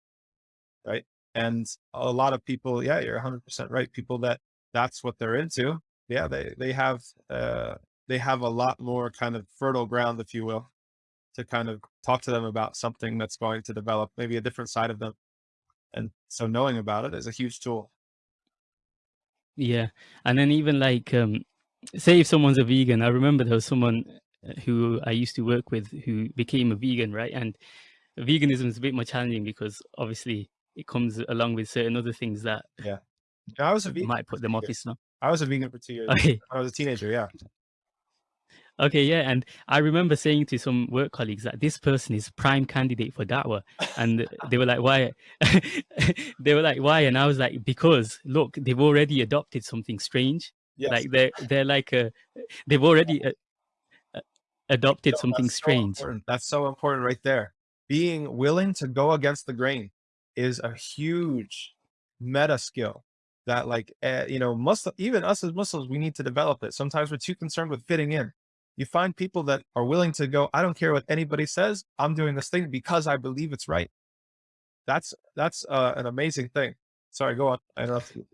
Speaker 2: Right. And a lot of people, yeah, you're 100% right. People that that's what they're into. Yeah, they, they have, uh, they have a lot more kind of fertile ground, if you will, to kind of talk to them about something that's going to develop maybe a different side of them. And so knowing about it is a huge tool.
Speaker 1: Yeah. And then even like, um, say if someone's a vegan, I remember there was someone who I used to work with who became a vegan, right? And veganism is a bit more challenging because obviously it comes along with certain other things that
Speaker 2: yeah, I was a vegan.
Speaker 1: Might put them off
Speaker 2: Islam. I was a vegan for two years. Okay. I was a teenager. Yeah.
Speaker 1: Okay, yeah, and I remember saying to some work colleagues that this person is prime candidate for da'wah, and they were like, "Why?" they were like, "Why?" And I was like, "Because look, they've already adopted something strange.
Speaker 2: Yes.
Speaker 1: Like they're they're like a, they've already uh, adopted
Speaker 2: No,
Speaker 1: something
Speaker 2: so
Speaker 1: strange."
Speaker 2: important. That's so important right there. Being willing to go against the grain is a huge meta skill that like, eh, you know, Muslim, even us as Muslims, we need to develop it. Sometimes we're too concerned with fitting in. You find people that are willing to go, I don't care what anybody says. I'm doing this thing because I believe it's right. That's, that's uh, an amazing thing. Sorry, go on. I interrupted.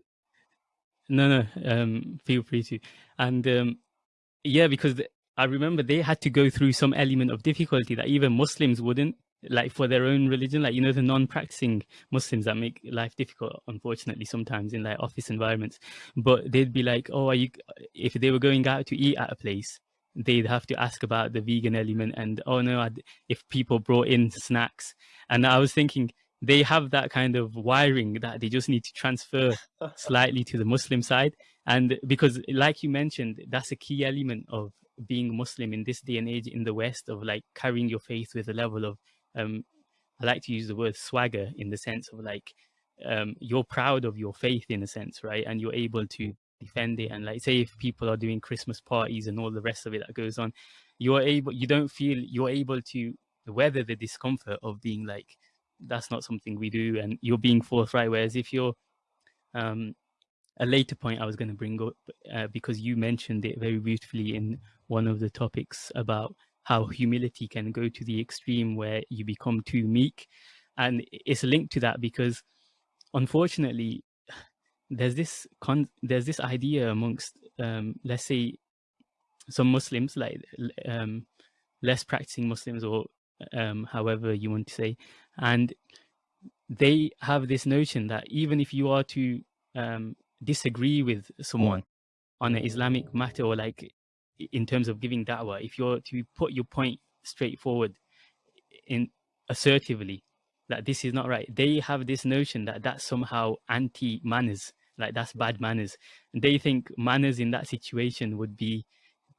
Speaker 1: No, no, um, feel free to. And um, yeah, because the, I remember they had to go through some element of difficulty that even Muslims wouldn't, like for their own religion, like, you know, the non-practicing Muslims that make life difficult, unfortunately, sometimes in like office environments. But they'd be like, oh, are you, if they were going out to eat at a place, they'd have to ask about the vegan element and, oh no, I'd, if people brought in snacks. And I was thinking, they have that kind of wiring that they just need to transfer slightly to the Muslim side. And because like you mentioned, that's a key element of being Muslim in this day and age in the West of like carrying your faith with a level of, um, I like to use the word swagger in the sense of like, um, you're proud of your faith in a sense, right? And you're able to defend it. And like, say if people are doing Christmas parties and all the rest of it that goes on, you're able, you don't feel you're able to weather the discomfort of being like, that's not something we do and you're being forthright whereas if you're um a later point i was going to bring up uh, because you mentioned it very beautifully in one of the topics about how humility can go to the extreme where you become too meek and it's linked to that because unfortunately there's this con there's this idea amongst um let's say some muslims like um less practicing muslims or um, however you want to say. And they have this notion that even if you are to um, disagree with someone on an Islamic matter or like in terms of giving da'wah, if you're to put your point straightforward in assertively that this is not right, they have this notion that that's somehow anti-manners, like that's bad manners. And they think manners in that situation would be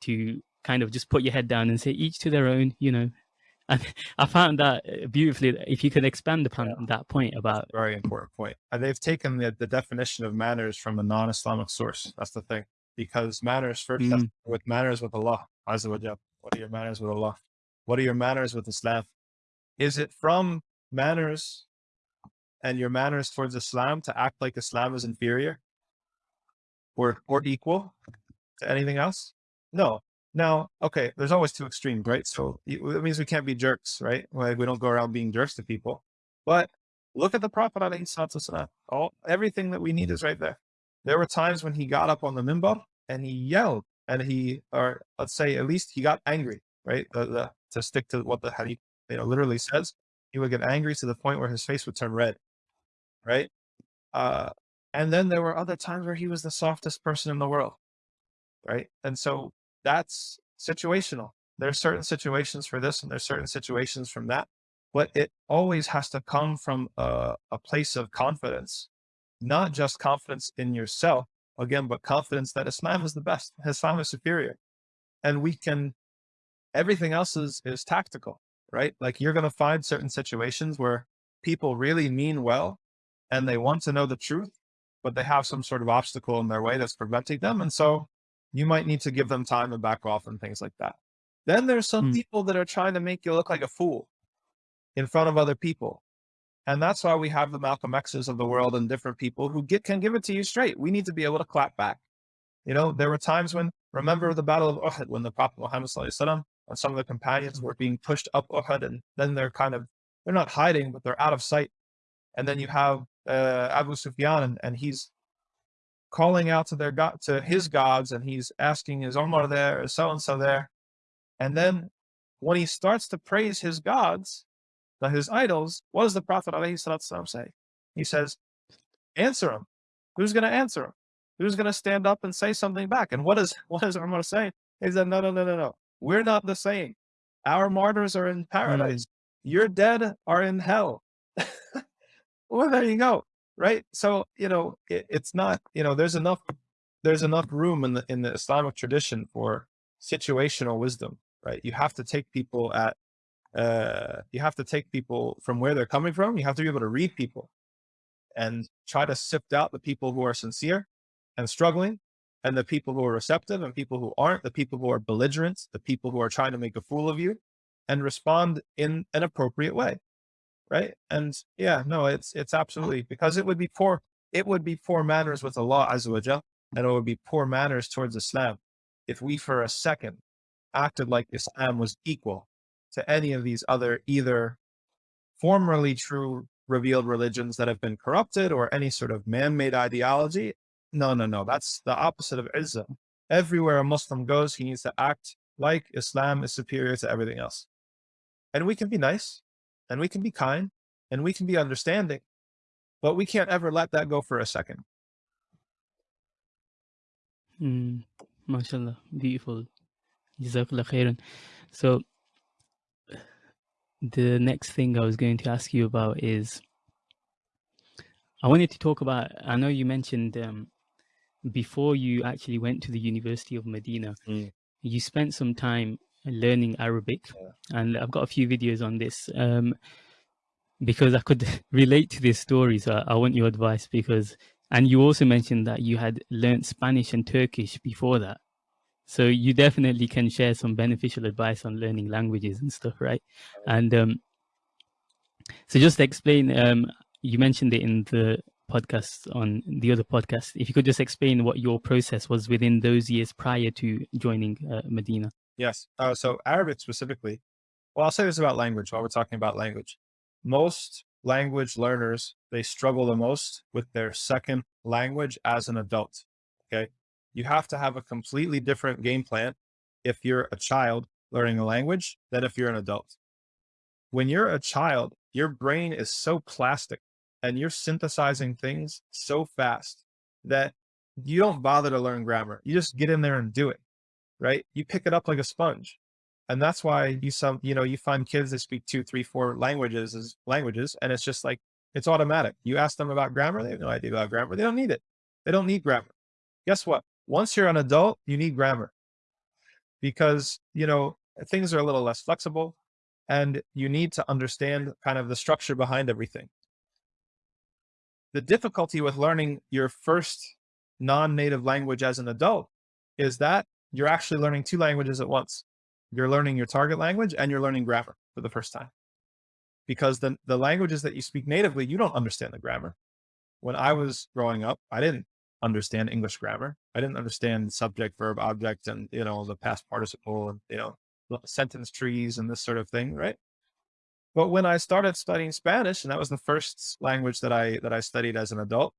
Speaker 1: to kind of just put your head down and say each to their own, you know, and I found that uh, beautifully. If you could expand upon yeah. that point about
Speaker 2: very important point. point, and they've taken the, the definition of manners from a non-Islamic source. That's the thing, because manners first mm. with manners with Allah Azza wa What are your manners with Allah? What are your manners with Islam? Is it from manners and your manners towards Islam to act like Islam is inferior or or equal to anything else? No, now, okay, there's always two extremes, right? So it means we can't be jerks, right? Like we don't go around being jerks to people. But look at the Prophet all everything that we need is right there. There were times when he got up on the minbar and he yelled and he, or let's say at least he got angry, right? The, the, to stick to what the hadith, you know, literally says, he would get angry to the point where his face would turn red, right? Uh, and then there were other times where he was the softest person in the world, right? And so that's situational. There's certain situations for this and there's certain situations from that, but it always has to come from a, a place of confidence, not just confidence in yourself again, but confidence that Islam is the best, Islam is superior. And we can, everything else is, is tactical, right? Like you're going to find certain situations where people really mean well and they want to know the truth, but they have some sort of obstacle in their way that's preventing them. And so you might need to give them time and back off and things like that. Then there's some mm. people that are trying to make you look like a fool in front of other people. And that's why we have the Malcolm X's of the world and different people who get, can give it to you straight. We need to be able to clap back. You know, there were times when, remember the battle of Uhud, when the Prophet Muhammad and some of the companions were being pushed up Uhud and then they're kind of, they're not hiding, but they're out of sight. And then you have uh, Abu Sufyan and, and he's calling out to their God, to his gods, and he's asking, is Omar there? Is so-and-so there? And then when he starts to praise his gods, his idols, what does the Prophet say? He says, answer him. Who's going to answer him? Who's going to stand up and say something back? And what is, what does Omar say? He said, no, no, no, no, no. We're not the same. Our martyrs are in hmm. paradise. Your dead are in hell. well, there you go right? So, you know, it, it's not, you know, there's enough, there's enough room in the, in the Islamic tradition for situational wisdom, right? You have to take people at, uh, you have to take people from where they're coming from. You have to be able to read people and try to sift out the people who are sincere and struggling and the people who are receptive and people who aren't, the people who are belligerent, the people who are trying to make a fool of you and respond in an appropriate way. Right. And yeah, no, it's, it's absolutely because it would be poor. It would be poor manners with Allah Azza wa Jal, and it would be poor manners towards Islam. If we for a second acted like Islam was equal to any of these other either formerly true revealed religions that have been corrupted or any sort of man-made ideology. No, no, no. That's the opposite of Izzah. Everywhere a Muslim goes, he needs to act like Islam is superior to everything else. And we can be nice and we can be kind and we can be understanding, but we can't ever let that go for a second.
Speaker 1: Mm, mashallah, beautiful. Jazakallah khairan. So the next thing I was going to ask you about is I wanted to talk about, I know you mentioned um, before you actually went to the University of Medina,
Speaker 2: Mm.
Speaker 1: you spent some time learning Arabic
Speaker 2: Yeah.
Speaker 1: and I've got a few videos on this um, because I could relate to this story. So I, I want your advice because, and you also mentioned that you had learned Spanish and Turkish before that. So you definitely can share some beneficial advice on learning languages and stuff, right? And um, so just explain, um, you mentioned it in the podcast on the other podcast. If you could just explain what your process was within those years prior to joining uh, Medina.
Speaker 2: Yes. Uh, so Arabic specifically, well, I'll say this about language while we're talking about language. Most language learners, they struggle the most with their second language as an adult. Okay. You have to have a completely different game plan if you're a child learning a language than if you're an adult. When you're a child, your brain is so plastic and you're synthesizing things so fast that you don't bother to learn grammar. You just get in there and do it, right? You pick it up like a sponge. And that's why you some, you know, you find kids that speak two, three, four languages as languages. And it's just like, it's automatic. You ask them about grammar. They have no idea about grammar. They don't need it. They don't need grammar. Guess what? Once you're an adult, you need grammar because, you know, things are a little less flexible and you need to understand kind of the structure behind everything. The difficulty with learning your first non-native language as an adult is that you're actually learning two languages at once. You're learning your target language and you're learning grammar for the first time. Because the, the languages that you speak natively, you don't understand the grammar. When I was growing up, I didn't understand English grammar. I didn't understand subject, verb, object, and, you know, the past participle and, you know, sentence trees and this sort of thing, right? But when I started studying Spanish, and that was the first language that I, that I studied as an adult,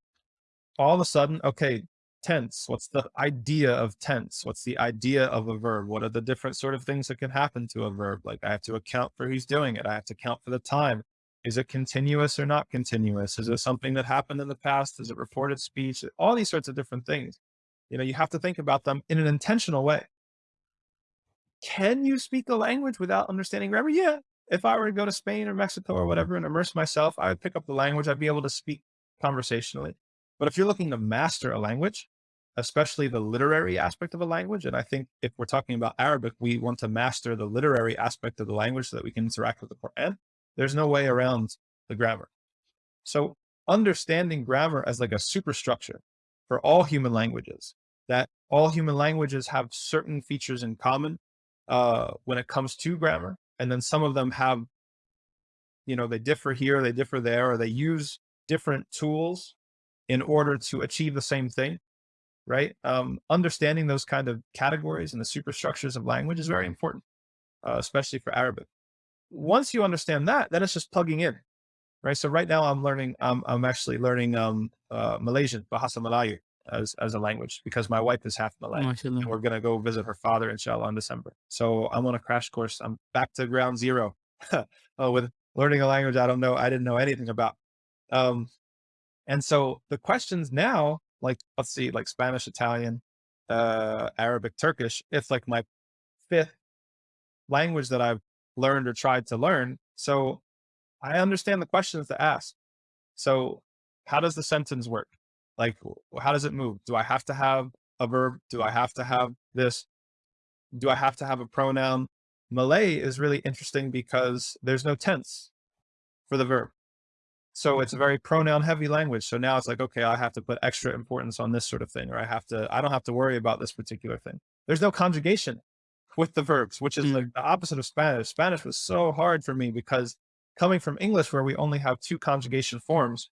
Speaker 2: all of a sudden, okay, tense. What's the idea of tense? What's the idea of a verb? What are the different sort of things that can happen to a verb? Like I have to account for who's doing it. I have to count for the time. Is it continuous or not continuous? Is it something that happened in the past? Is it reported speech? All these sorts of different things. You know, you have to think about them in an intentional way. Can you speak a language without understanding grammar? Yeah. If I were to go to Spain or Mexico or mm-hmm. whatever and immerse myself, I would pick up the language. I'd be able to speak conversationally. But if you're looking to master a language, especially the literary aspect of a language, and I think if we're talking about Arabic, we want to master the literary aspect of the language so that we can interact with the Quran. There's no way around the grammar. So understanding grammar as like a superstructure for all human languages, that all human languages have certain features in common uh, when it comes to grammar. And then some of them have, you know, they differ here, they differ there, or they use different tools in order to achieve the same thing, right? Um, understanding those kind of categories and the superstructures of language is very important, uh, especially for Arabic. Once you understand that, then it's just plugging in, right? So right now I'm learning, um, I'm actually learning um, uh, Malaysian, Bahasa Melayu as, as a language because my wife is half Malay. And we're going to go visit her father, inshallah, in December. So I'm on a crash course. I'm back to ground zero uh, with learning a language I don't know, I didn't know anything about. Um, and so the questions now, like, let's see, like Spanish, Italian, uh, Arabic, Turkish, it's like my fifth language that I've learned or tried to learn. So I understand the questions to ask. So how does the sentence work? Like, how does it move? Do I have to have a verb? Do I have to have this? do I have to have a pronoun? Malay is really interesting because there's no tense for the verb. So it's a very pronoun heavy language. So now it's like, okay, I have to put extra importance on this sort of thing, or I have to, I don't have to worry about this particular thing. There's no conjugation with the verbs, which is like
Speaker 1: Mm.
Speaker 2: the opposite of Spanish. Spanish was so hard for me because coming from English, where we only have two conjugation forms,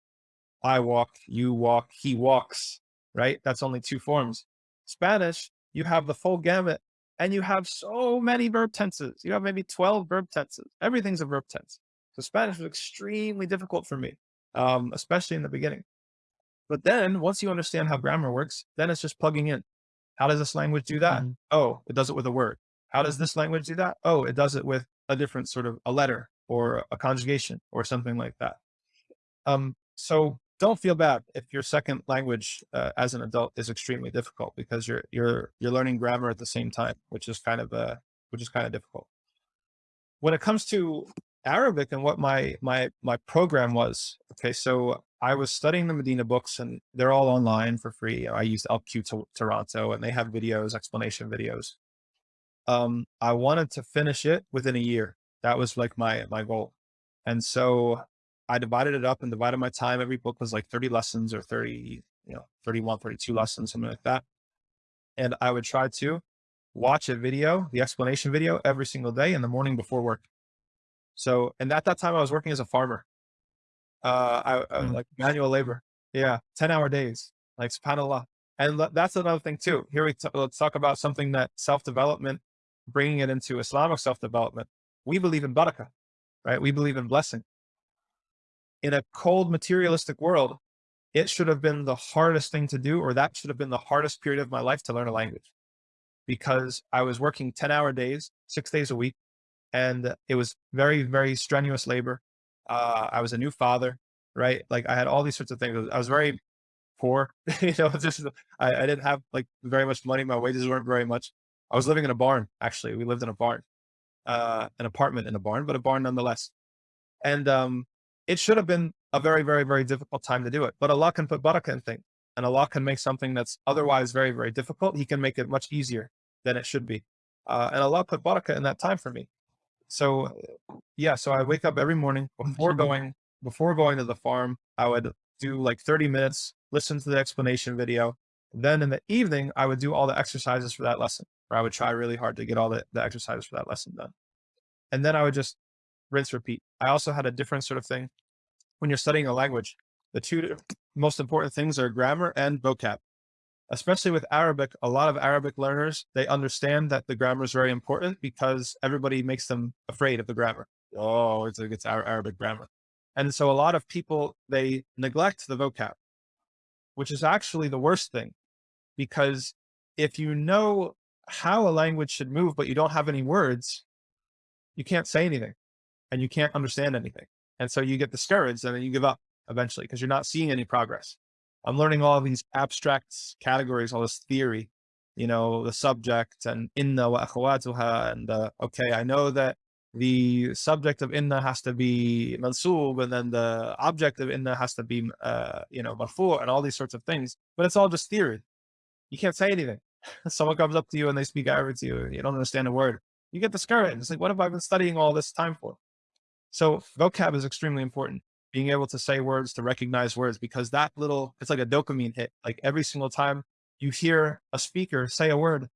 Speaker 2: I walk, you walk, he walks, right? That's only two forms. Spanish, you have the full gamut and you have so many verb tenses. You have maybe 12 verb tenses. Everything's a verb tense. So Spanish was extremely difficult for me, um, especially in the beginning. But then once you understand how grammar works, then it's just plugging in. How does this language do that?
Speaker 1: Mhm.
Speaker 2: Oh, it does it with a word. How does this language do that? Oh, it does it with a different sort of a letter or a conjugation or something like that. Um, so don't feel bad if your second language uh, as an adult is extremely difficult because you're you're you're learning grammar at the same time, which is kind of uh, which is kind of difficult. When it comes to Arabic and what my my my program was, okay, so I was studying the Medina books and they're all online for free. I used LQ to Toronto and they have videos, explanation videos. Um, I wanted to finish it within a year. That was like my my goal. And so I divided it up and divided my time. Every book was like 30 lessons or 30, you know, 31, 32 lessons, something like that. And I would try to watch a video, the explanation video every single day in the morning before work. So, and at that time I was working as a farmer, uh, I, uh,
Speaker 1: Mm.
Speaker 2: like manual labor. Yeah. 10 hour days, like subhanAllah. And that's another thing too. Here we let's talk about something that self-development, bringing it into Islamic self-development. We believe in barakah, right? We believe in blessing in a cold materialistic world, it should have been the hardest thing to do, or that should have been the hardest period of my life to learn a language because I was working 10 hour days, six days a week. And it was very, very strenuous labor. Uh, I was a new father, right? Like I had all these sorts of things. I was very poor, you know, just, I, I didn't have like very much money. My wages weren't very much. I was living in a barn. Actually, we lived in a barn, uh, an apartment in a barn, but a barn nonetheless. And, um, it should have been a very, very, very difficult time to do it. But Allah can put barakah in things and Allah can make something that's otherwise very, very difficult. He can make it much easier than it should be. Uh, and Allah put barakah in that time for me. So yeah, so I wake up every morning before going, before going to the farm, I would do like 30 minutes, listen to the explanation video. Then in the evening, I would do all the exercises for that lesson, or I would try really hard to get all the, the exercises for that lesson done. And then I would just rinse, repeat. I also had a different sort of thing. When you're studying a language, the two most important things are grammar and vocab. Especially with Arabic, a lot of Arabic learners, they understand that the grammar is very important because everybody makes them afraid of the grammar. Oh, it's, like it's our Arabic grammar. And so a lot of people, they neglect the vocab, which is actually the worst thing because if you know how a language should move, but you don't have any words, you can't say anything and you can't understand anything. And so you get discouraged and then you give up eventually because you're not seeing any progress. I'm learning all these abstract categories, all this theory, you know, the subject and inna wa akhawatuha. And uh, okay, I know that the subject of inna has to be mansub and then the object of inna has to be, uh, you know, marfu and all these sorts of things, but it's all just theory. You can't say anything. Someone comes up to you and they speak Arabic to you. You don't understand a word. You get discouraged. It's like, what have I been studying all this time for? So vocab is extremely important. Being able to say words, to recognize words, because that little, it's like a dopamine hit. Like every single time you hear a speaker say a word,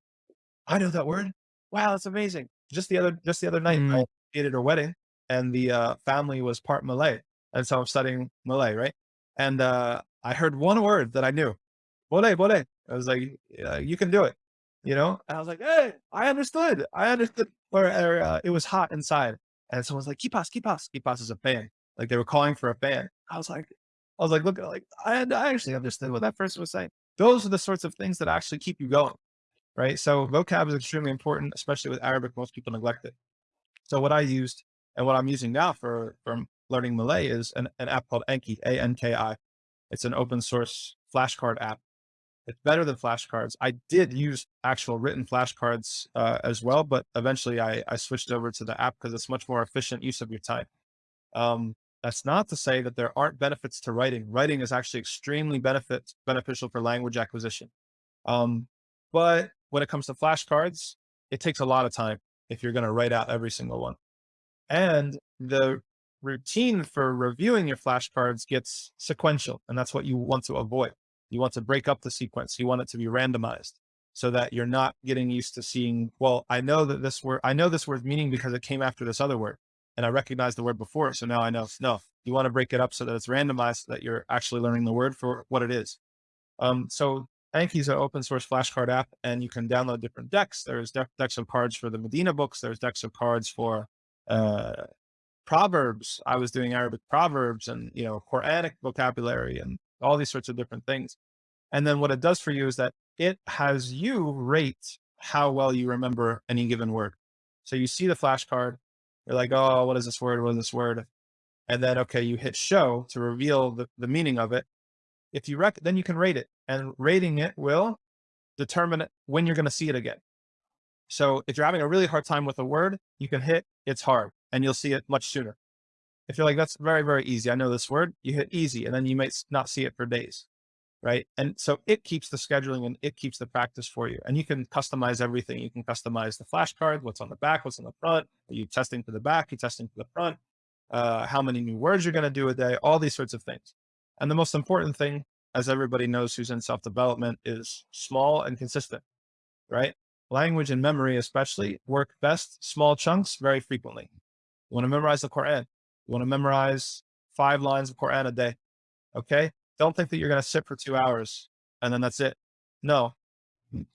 Speaker 2: I know that word. Wow, that's amazing. Just the other, just the other night,
Speaker 1: Mm.
Speaker 2: I did a wedding and the uh, family was part Malay. And so I'm studying Malay, right? And uh, I heard one word that I knew. Boleh, boleh. I was like, yeah, you can do it. You know? And I was like, hey, I understood. I understood. Or, or uh, it was hot inside. And someone's like, kipas, kipas. Kipas is a fan. Like they were calling for a fan. I was like, I was like, look, like I, I actually understood what that person was saying. Those are the sorts of things that actually keep you going, right? So vocab is extremely important, especially with Arabic. Most people neglect it. So what I used and what I'm using now for, for learning Malay is an, an app called Anki, A-N-K-I. It's an open source flashcard app. It's better than flashcards. I did use actual written flashcards uh, as well, but eventually I, I switched over to the app because it's much more efficient use of your time. Um, that's not to say that there aren't benefits to writing. Writing is actually extremely benefit beneficial for language acquisition. Um, but when it comes to flashcards, it takes a lot of time if you're going to write out every single one. And the routine for reviewing your flashcards gets sequential. And that's what you want to avoid. You want to break up the sequence. You want it to be randomized so that you're not getting used to seeing, well, I know that this word, I know this word's meaning because it came after this other word and I recognize the word before. So now I know, no, you want to break it up so that it's randomized, so that you're actually learning the word for what it is. Um, so Anki is an open source flashcard app and you can download different decks. There's de decks of cards for the Medina books. There's decks of cards for, uh, proverbs. I was doing Arabic proverbs and, you know, Quranic vocabulary and all these sorts of different things. And then what it does for you is that it has you rate how well you remember any given word. So you see the flashcard, you're like, oh, what is this word? What is this word? And then, okay, you hit show to reveal the, the meaning of it. If you rec, then you can rate it and rating it will determine when you're going to see it again. So if you're having a really hard time with a word, you can hit it's hard and you'll see it much sooner. If you're like, that's very, very easy. I know this word, you hit easy and then you might not see it for days. Right. And so it keeps the scheduling and it keeps the practice for you. And you can customize everything. You can customize the flashcard, what's on the back, what's on the front. Are you testing for the back? Are you testing for the front? Uh, how many new words you're going to do a day, all these sorts of things. And the most important thing, as everybody knows who's in self-development is small and consistent, right? Language and memory, especially work best small chunks very frequently. You want to memorize the Quran. You want to memorize five lines of Quran a day. Okay. Don't think that you're going to sit for two hours and then that's it. No,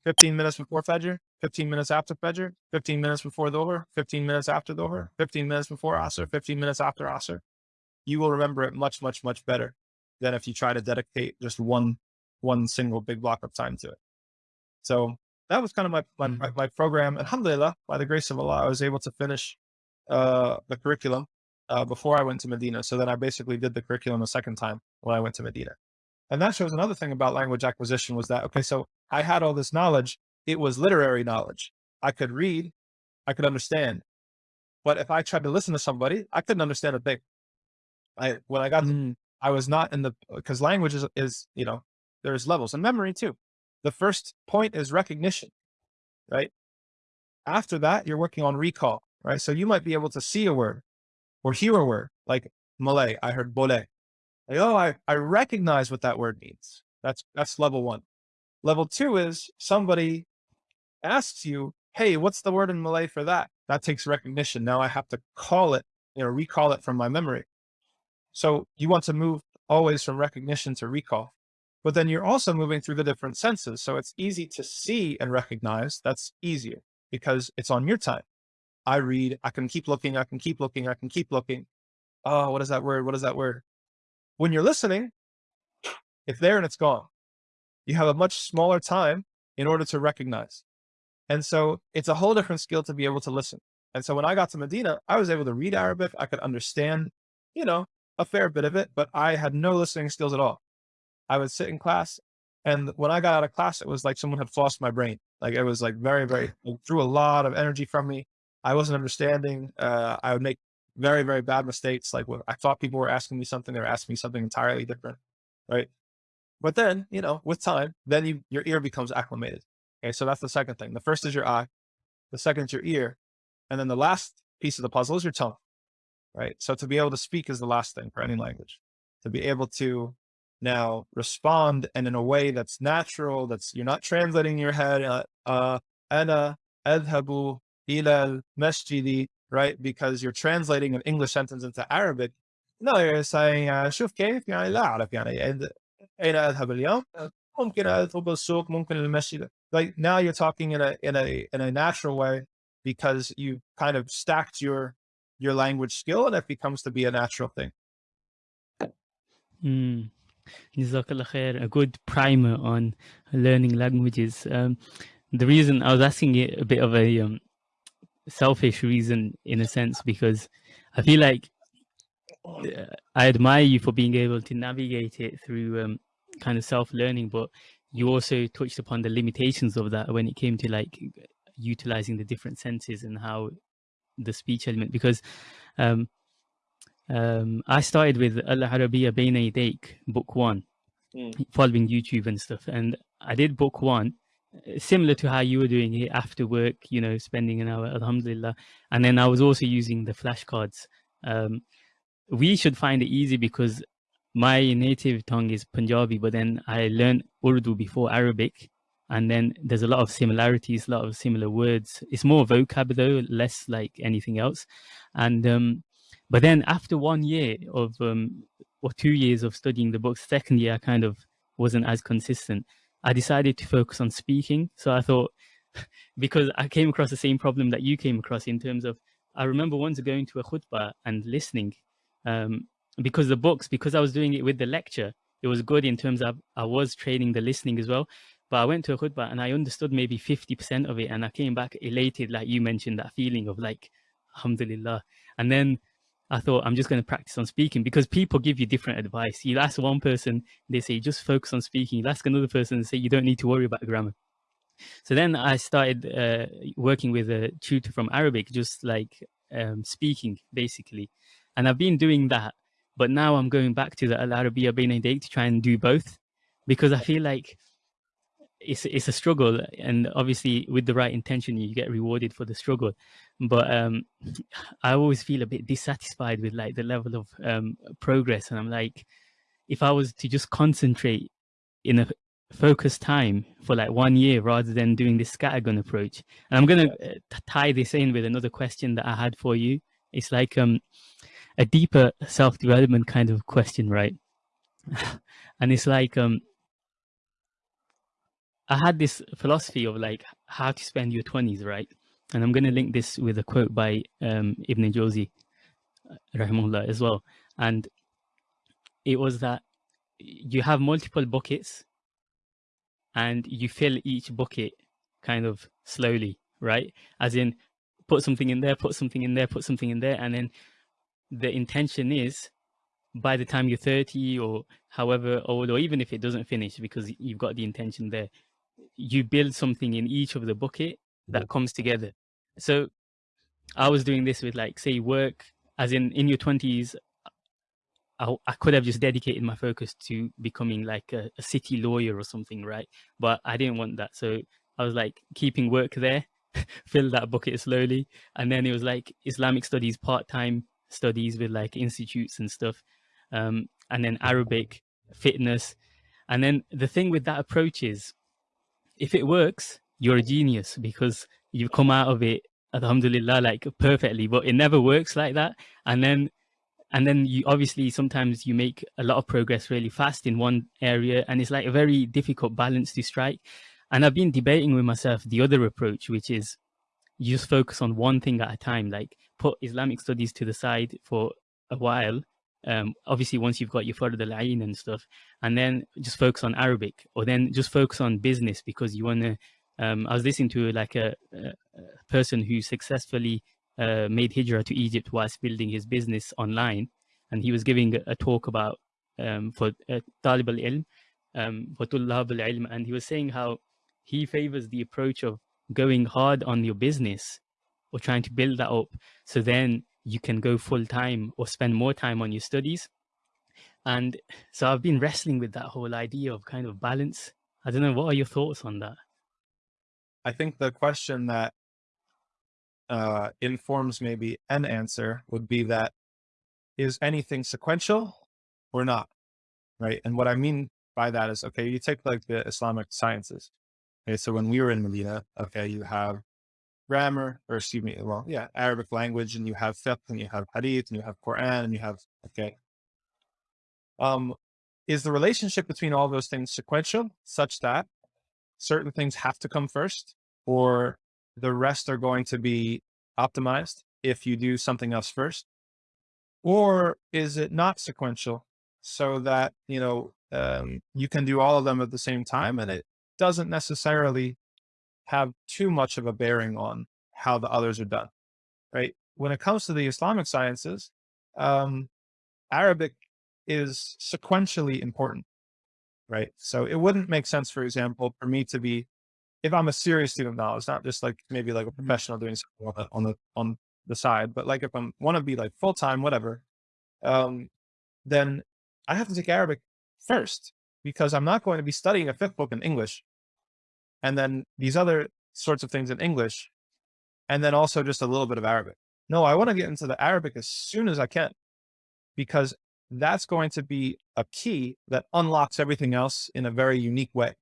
Speaker 2: 15 minutes before Fajr, 15 minutes after Fajr, 15 minutes before Dhuhr, 15 minutes after Dhuhr, 15 minutes before Asr, 15 minutes after Asr. You will remember it much, much, much better than if you try to dedicate just one, one single big block of time to it. So that was kind of my, my, mm. my program. Alhamdulillah, by the grace of Allah, I was able to finish uh, the curriculum uh, before I went to Medina. So then I basically did the curriculum a second time when I went to Medina. And that shows another thing about language acquisition was that, okay, so I had all this knowledge. It was literary knowledge. I could read, I could understand. But if I tried to listen to somebody, I couldn't understand a thing. I, when I got, mm. I was not in the, because language is, is, you know, there's levels and memory too. The first point is recognition, right? After that, you're working on recall right? So you might be able to see a word or hear a word like Malay. I heard boleh. Like, oh, I, I recognize what that word means. That's, that's level one. Level two is somebody asks you, Hey, what's the word in Malay for that? That takes recognition. Now I have to call it, you know, recall it from my memory. So you want to move always from recognition to recall, but then you're also moving through the different senses. So it's easy to see and recognize. That's easier because it's on your time. I read, I can keep looking, I can keep looking, I can keep looking. Oh, what is that word? What is that word? When you're listening, it's there and it's gone. You have a much smaller time in order to recognize. And so it's a whole different skill to be able to listen. And so when I got to Medina, I was able to read Arabic. I could understand, you know, a fair bit of it, but I had no listening skills at all. I would sit in class and when I got out of class, it was like someone had flossed my brain. Like it was like very, very, drew a lot of energy from me. I wasn't understanding. Uh, I would make very, very bad mistakes. Like I thought people were asking me something, they were asking me something entirely different. Right. But then, you know, with time, then you, your ear becomes acclimated. Okay. So that's the second thing. The first is your eye. The second is your ear. And then the last piece of the puzzle is your tongue. Right. So to be able to speak is the last thing for any language to be able to now respond and in a way that's natural, that's you're not translating your head, uh, uh, ana adhabu ila masjidi, right? Because you're translating an English sentence into Arabic. No, you're saying شوف كيف يعني لا أعرف يعني أين أذهب اليوم ممكن أذهب السوق ممكن المسجد like now you're talking in a in a in a natural way because you kind of stacked your your language skill and it becomes to be a natural thing.
Speaker 1: Mm. a good primer on learning languages. Um, the reason I was asking it a bit of a um, selfish reason in a sense because I feel like uh, I admire you for being able to navigate it through um, kind of self-learning, but you also touched upon the limitations of that when it came to like utilizing the different senses and how the speech element because um, um, I started with Al Arabiya Bayna book one, mm. following YouTube and stuff. And I did book one similar to how you were doing it after work, you know, spending an hour, alhamdulillah. And then I was also using the flashcards. Um, we should find it easy because my native tongue is Punjabi, but then I learned Urdu before Arabic. And then there's a lot of similarities, a lot of similar words. It's more vocab though, less like anything else. And um, but then after one year of um, or two years of studying the books, second year I kind of wasn't as consistent. I decided to focus on speaking. So I thought, because I came across the same problem that you came across in terms of, I remember once going to a khutbah and listening um, because the books, because I was doing it with the lecture, it was good in terms of I was training the listening as well. But I went to a khutbah and I understood maybe 50% of it. And I came back elated, like you mentioned, that feeling of like, alhamdulillah. And then I thought I'm just going to practice on speaking because people give you different advice. You ask one person, they say just focus on speaking. You ask another person, and say you don't need to worry about grammar. So then I started uh, working with a tutor from Arabic, just like um, speaking basically. And I've been doing that, but now I'm going back to the Al Arabiya Bayna to try and do both because I feel like it's it's a struggle and obviously with the right intention you get rewarded for the struggle. But um i always feel a bit dissatisfied with like the level of um progress and i'm like if i was to just concentrate in a focused time for like one year rather than doing this scattergun approach and i'm going to uh, tie this in with another question that i had for you. It's like um a deeper self-development kind of question right? And it's like um I had this philosophy of like how to spend your 20s, right? And I'm going to link this with a quote by um, Ibn Jawzi, uh, rahimahullah, as well. And it was that you have multiple buckets and you fill each bucket kind of slowly, right? As in, put something in there, put something in there, put something in there. And then the intention is by the time you're 30 or however old, or even if it doesn't finish because you've got the intention there, you build something in each of the bucket that comes together. So I was doing this with like, say work as in, in your twenties, I, I, could have just dedicated my focus to becoming like a, a, city lawyer or something, right? But I didn't want that. So I was like keeping work there, fill that bucket slowly. And then it was like Islamic studies, part-time studies with like institutes and stuff. Um, and then Arabic, fitness. And then the thing with that approach is if it works, you're a genius because you've come out of it, alhamdulillah, like perfectly, but it never works like that. And then, and then you obviously sometimes you make a lot of progress really fast in one area and it's like a very difficult balance to strike. And I've been debating with myself the other approach, which is you just focus on one thing at a time, like put Islamic studies to the side for a while um, obviously once you've got your Fard al and stuff, and then just focus on Arabic, or then just focus on business because you want to. Um, I was listening to like a, a person who successfully uh, made hijrah to Egypt whilst building his business online, and he was giving a, a talk about um, for uh, talib al ilm, um, for tullab al ilm, and he was saying how he favors the approach of going hard on your business or trying to build that up, so then you can go full time or spend more time on your studies. And so I've been wrestling with that whole idea of kind of balance. I don't know, what are your thoughts on that?
Speaker 2: I think the question that uh, informs maybe an answer would be that is anything sequential or not? Right. And what I mean by that is, okay, you take like the Islamic sciences. Okay. So when we were in Medina, okay, you have grammar, or excuse me, well, yeah, Arabic language, and you have fiqh, and you have hadith, and you have Quran, and you have, okay. Um, is the relationship between all those things sequential such that certain things have to come first, or the rest are going to be optimized if you do something else first? Or is it not sequential so that, you know, um, you can do all of them at the same time and it doesn't necessarily have too much of a bearing on how the others are done, right? When it comes to the Islamic sciences, um, Arabic is sequentially important, right? So it wouldn't make sense, for example, for me to be, if I'm a serious student now, it's not just like maybe like a mm-hmm. professional doing something on the, on the, on the side, but like if I'm want to be like full-time, whatever, um, then I have to take Arabic first because I'm not going to be studying a fiqh book in English and then these other sorts of things in English, and then also just a little bit of Arabic. No, I want to get into the Arabic as soon as I can because that's going to be a key that unlocks everything else in a very unique way.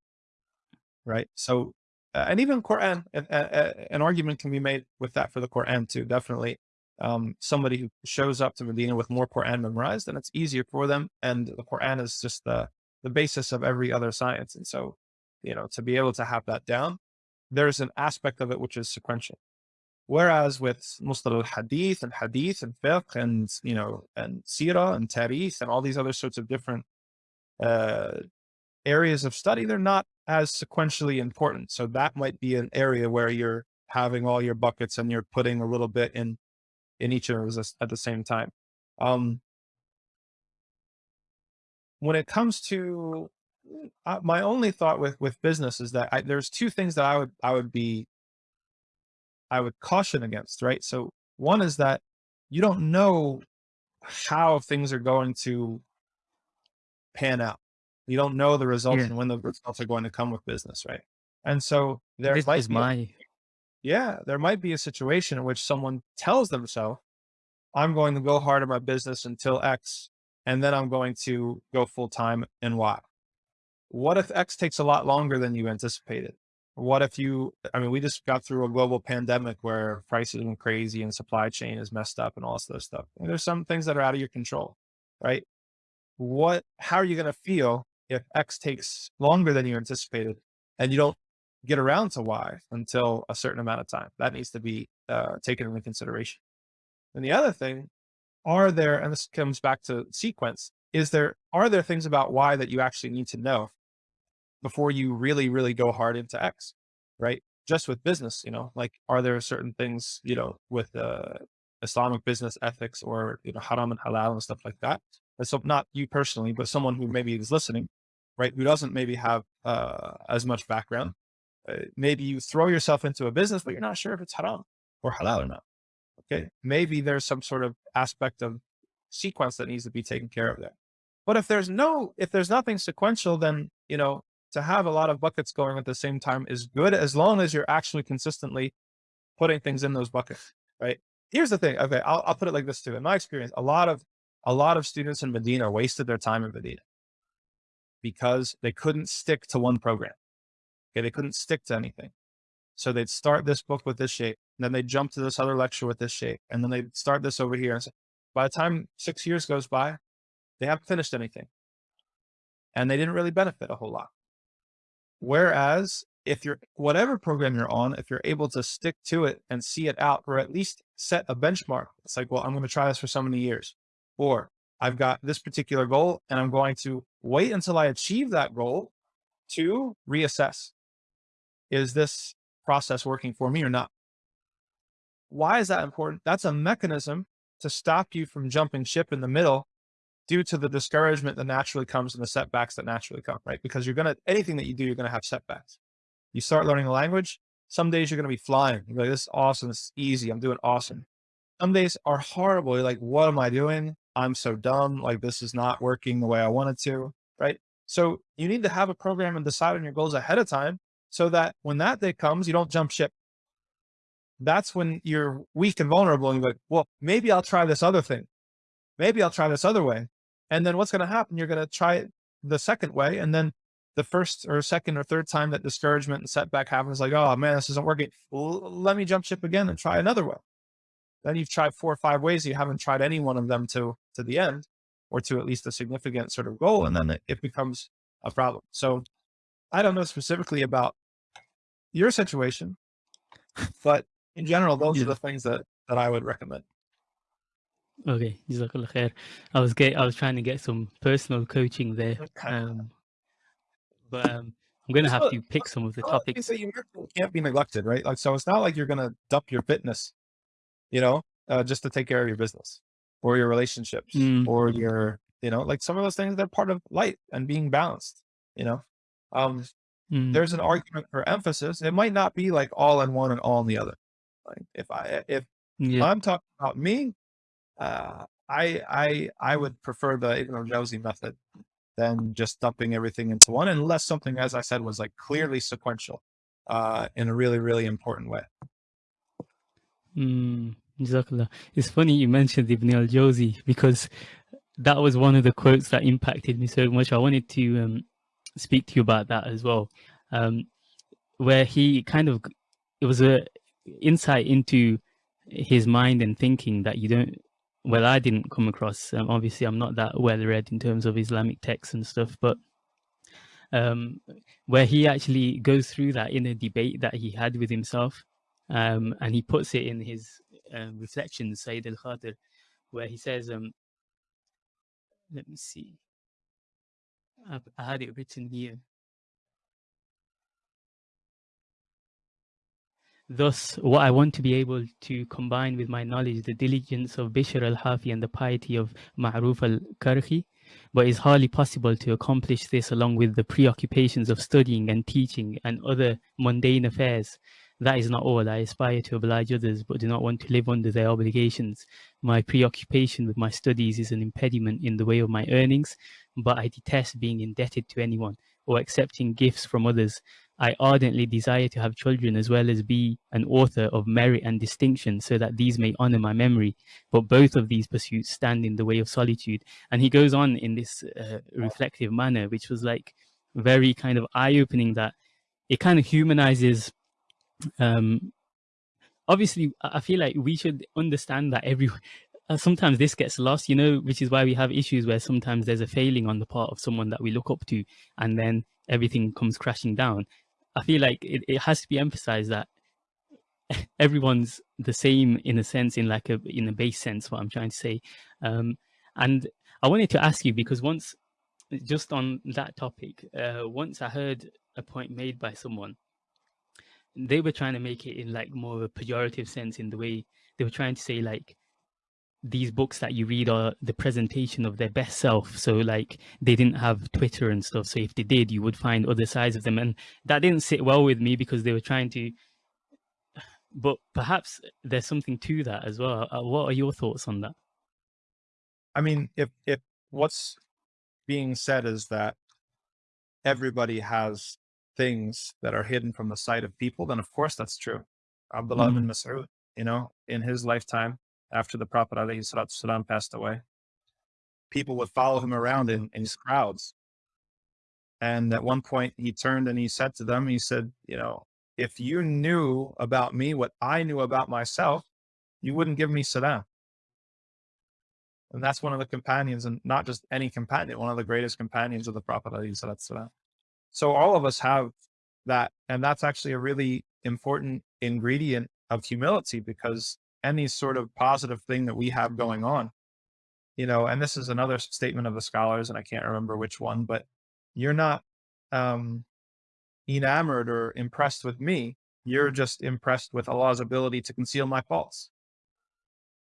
Speaker 2: Right. So, uh, and even Quran, uh, uh, an argument can be made with that for the Quran too. Definitely. Um, somebody who shows up to Medina with more Quran memorized, then it's easier for them. And the Quran is just the, the basis of every other science. And so, you know, to be able to have that down, there's an aspect of it which is sequential. Whereas with Mustalah al-Hadith and Hadith and Fiqh and, you know, and Sirah and Tarikh and all these other sorts of different uh, areas of study, they're not as sequentially important. So that might be an area where you're having all your buckets and you're putting a little bit in, in each of those at the same time. Um, when it comes to uh, my only thought with, with business is that I, there's two things that I would, I would be I would caution against, right? So one is that you don't know how things are going to pan out. You don't know the results yeah. and when the results are going to come with business, right? And so there
Speaker 1: this
Speaker 2: might be,
Speaker 1: my...
Speaker 2: yeah, there might be a situation in which someone tells themselves, I'm going to go hard at my business until X, and then I'm going to go full time in Y. What if X takes a lot longer than you anticipated? what if you, I mean, we just got through a global pandemic where prices went crazy and supply chain is messed up and all this other stuff. And there's some things that are out of your control, right? What, how are you going to feel if X takes longer than you anticipated and you don't get around to Y until a certain amount of time? That needs to be uh, taken into consideration. And the other thing, are there, and this comes back to sequence, is there, are there things about Y that you actually need to know before you really, really go hard into X, right? Just with business, you know, like, are there certain things, you know, with uh, Islamic business ethics or, you know, haram and halal and stuff like that? And so not you personally, but someone who maybe is listening, right? Who doesn't maybe have uh, as much background. Uh, maybe you throw yourself into a business, but you're not sure if it's haram or halal or not. Okay. Maybe there's some sort of aspect of sequence that needs to be taken care of there. But if there's no, if there's nothing sequential, then, you know, to have a lot of buckets going at the same time is good as long as you're actually consistently putting things in those buckets, right? Here's the thing. Okay. I'll, I'll put it like this too. In my experience, a lot of, a lot of students in Medina wasted their time in Medina because they couldn't stick to one program. Okay. They couldn't stick to anything. So they'd start this book with this shaykh, and then they'd jump to this other lecture with this shaykh, and then they'd start this over here. And so by the time six years goes by, they haven't finished anything and they didn't really benefit a whole lot. Whereas if you're, whatever program you're on, if you're able to stick to it and see it out, or at least set a benchmark, it's like, well, I'm going to try this for so many years, or I've got this particular goal and I'm going to wait until I achieve that goal to reassess. Is this process working for me or not? Why is that important? That's a mechanism to stop you from jumping ship in the middle due to the discouragement that naturally comes and the setbacks that naturally come, right? Because you're going to, anything that you do, you're going to have setbacks. You start learning a language. Some days you're going to be flying. You're like, this is awesome. This is easy. I'm doing awesome. Some days are horrible. You're like, what am I doing? I'm so dumb. Like this is not working the way I wanted to, right? So you need to have a program and decide on your goals ahead of time so that when that day comes, you don't jump ship. That's when you're weak and vulnerable and you're like, well, maybe I'll try this other thing. Maybe I'll try this other way. And then what's going to happen? You're going to try it the second way. And then the first or second or third time that discouragement and setback happens, like, oh man, this isn't working. Well, let me jump ship again and try another way. Then you've tried four or five ways. You haven't tried any one of them to, to the end or to at least a significant sort of goal. And then it, it becomes a problem. So I don't know specifically about your situation, but in general, those yeah. are the things that, that I would recommend.
Speaker 1: Okay, Jazakallah khair. I was get I was trying to get some personal coaching there. Um, but um, I'm gonna have to pick some of the topics.
Speaker 2: So You can't be neglected, right? Like so it's not like you're gonna dump your fitness, you know, uh, just to take care of your business or your relationships mm. or your, you know, like some of those things they're part of life and being balanced, you know. Um mm. there's an argument for emphasis. It might not be like all in one and all in the other. Like if I if yeah. I'm talking about me, uh, I, I, I would prefer the Ibn al-Jawzi method than just dumping everything into one, unless something, as I said, was like clearly sequential. uh, in a really, really important way.
Speaker 1: Mm, It's funny you mentioned Ibn al-Jawzi because that was one of the quotes that impacted me so much. I wanted to um, speak to you about that as well, um, where he kind of it was a insight into his mind and thinking that you don't. Well, I didn't come across. Um, obviously, I'm not that well read in terms of Islamic texts and stuff, but um, where he actually goes through that in a debate that he had with himself, um, and he puts it in his uh, reflections, Sayd al-Khatir, where he says, um, let me see, I've, I had it written here. Thus, what I want to be able to combine with my knowledge, the diligence of Bishr al-Hafi and the piety of Ma'ruf al-Karkhi, but it's hardly possible to accomplish this along with the preoccupations of studying and teaching and other mundane affairs. That is not all. I aspire to oblige others, but do not want to live under their obligations. My preoccupation with my studies is an impediment in the way of my earnings, but I detest being indebted to anyone or accepting gifts from others. I ardently desire to have children as well as be an author of merit and distinction so that these may honor my memory. But both of these pursuits stand in the way of solitude. And he goes on in this uh, reflective manner, which was like very kind of eye opening that it kind of humanizes. Um, obviously, I feel like we should understand that every uh, sometimes this gets lost, you know, which is why we have issues where sometimes there's a failing on the part of someone that we look up to and then everything comes crashing down. I feel like it, it has to be emphasized that everyone's the same in a sense, in like a in a base sense, what I'm trying to say. Um, and I wanted to ask you because once, just on that topic, uh, once I heard a point made by someone, they were trying to make it in like more of a pejorative sense in the way they were trying to say like these books that you read are the presentation of their best self. So like they didn't have twitter and stuff. So if they did you would find other sides of them. And that didn't sit well with me because they were trying to but perhaps there's something to that as well. Uh, what are your thoughts on that?
Speaker 2: I mean if if what's being said is that everybody has things that are hidden from the sight of people then of course that's true. Abdullah mm. ibn mas'ud you know in his lifetime after the Prophet ﷺ passed away. People would follow him around in, in crowds. And at one point he turned and he said to them, he said, you know, if you knew about me what I knew about myself, you wouldn't give me salam. And that's one of the companions, and not just any companion, one of the greatest companions of the Prophet. So all of us have that. And that's actually a really important ingredient of humility because any sort of positive thing that we have going on. You know, and this is another statement of the scholars, and I can't remember which one, but you're not um, enamored or impressed with me. You're just impressed with Allah's ability to conceal my faults,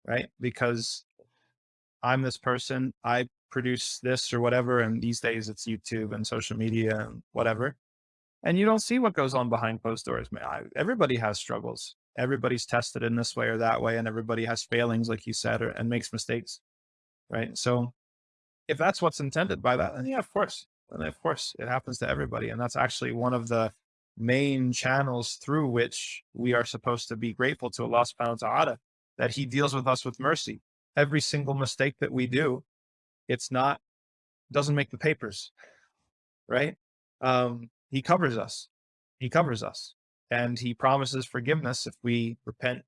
Speaker 2: right? Because I'm this person, I produce this or whatever, and these days it's YouTube and social media and whatever. And you don't see what goes on behind closed doors, man. I, everybody has struggles everybody's tested in this way or that way and everybody has failings like you said or, and makes mistakes right? So if that's what's intended by that then yeah of course. And of course it happens to everybody and that's actually one of the main channels through which we are supposed to be grateful to Allah subhanahu wa ta'ala that he deals with us with mercy. Every single mistake that we do it's not doesn't make the papers right? Um he covers us. He covers us and he promises forgiveness if we repent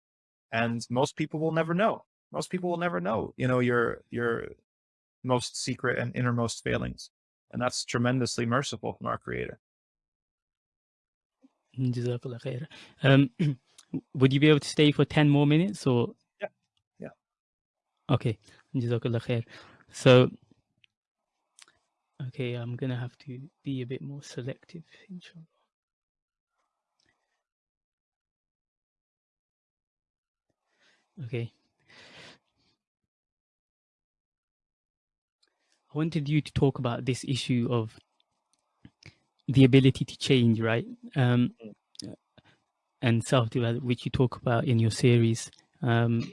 Speaker 2: and most people will never know. Most people will never know you know your your most secret and innermost failings and that's tremendously merciful from our creator.
Speaker 1: Um, would you be able to stay for 10 more minutes or?
Speaker 2: Yeah yeah.
Speaker 1: Okay so okay i'm gonna have to be a bit more selective inshallah Okay. I wanted you to talk about this issue of the ability to change, right? Um, and self-development, which you talk about in your series. Um,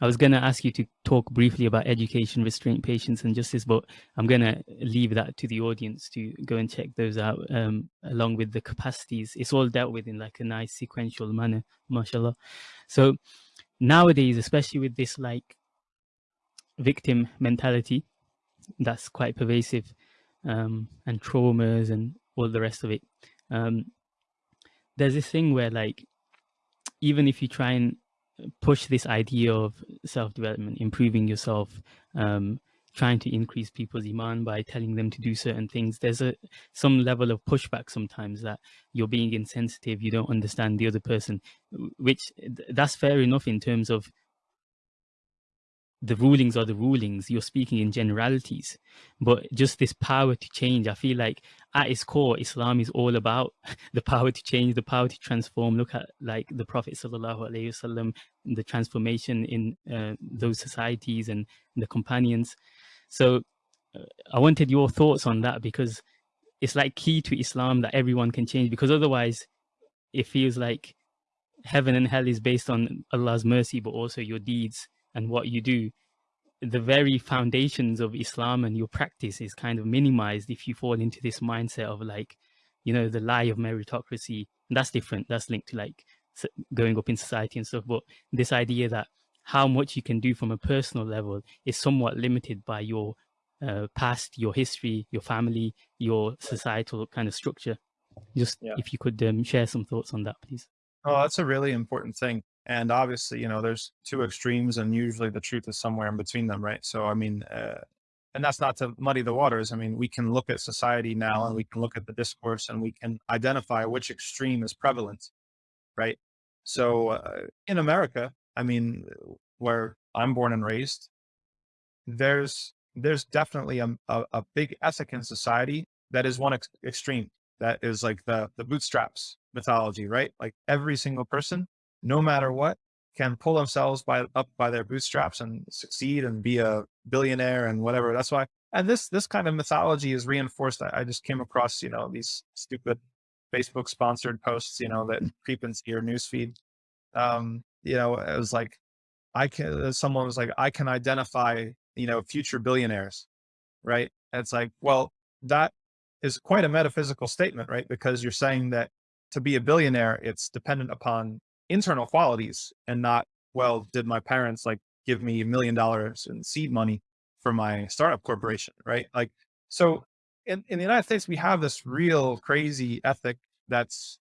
Speaker 1: I was going to ask you to talk briefly about education, restraint, patience, and justice, but I'm going to leave that to the audience to go and check those out um, along with the capacities. It's all dealt with in like a nice sequential manner, mashallah. So nowadays, especially with this like victim mentality, that's quite pervasive, um, and traumas and all the rest of it. Um, there's this thing where like, even if you try and push this idea of self-development, improving yourself, um, trying to increase people's iman by telling them to do certain things. There's a some level of pushback sometimes that you're being insensitive, you don't understand the other person, which that's fair enough in terms of the rulings are the rulings you're speaking in generalities but just this power to change i feel like at its core islam is all about the power to change the power to transform look at like the prophet sallallahu the transformation in uh, those societies and the companions so uh, i wanted your thoughts on that because it's like key to islam that everyone can change because otherwise it feels like heaven and hell is based on allah's mercy but also your deeds and what you do, the very foundations of Islam and your practice is kind of minimized if you fall into this mindset of like, you know, the lie of meritocracy. And that's different. That's linked to like going up in society and stuff. But this idea that how much you can do from a personal level is somewhat limited by your uh, past, your history, your family, your societal kind of structure. Just yeah. if you could um, share some thoughts on that, please.
Speaker 2: Oh, that's a really important thing. And obviously, you know, there's two extremes and usually the truth is somewhere in between them, right? So, I mean, uh, and that's not to muddy the waters. I mean, we can look at society now and we can look at the discourse and we can identify which extreme is prevalent, right? So uh, in America, I mean, where I'm born and raised, there's there's definitely a, a, a big ethic in society that is one ex extreme. That is like the the bootstraps mythology, right? Like every single person no matter what, can pull themselves by up by their bootstraps and succeed and be a billionaire and whatever. That's why, and this this kind of mythology is reinforced. I, I just came across, you know, these stupid Facebook sponsored posts, you know, that creep into your newsfeed. Um, you know, it was like, I can. Uh, someone was like, I can identify, you know, future billionaires, right? And it's like, well, that is quite a metaphysical statement, right? Because you're saying that to be a billionaire, it's dependent upon internal qualities and not, well, did my parents like give me a million dollars in seed money for my startup corporation, right? Like, so in, in the United States, we have this real crazy ethic that's,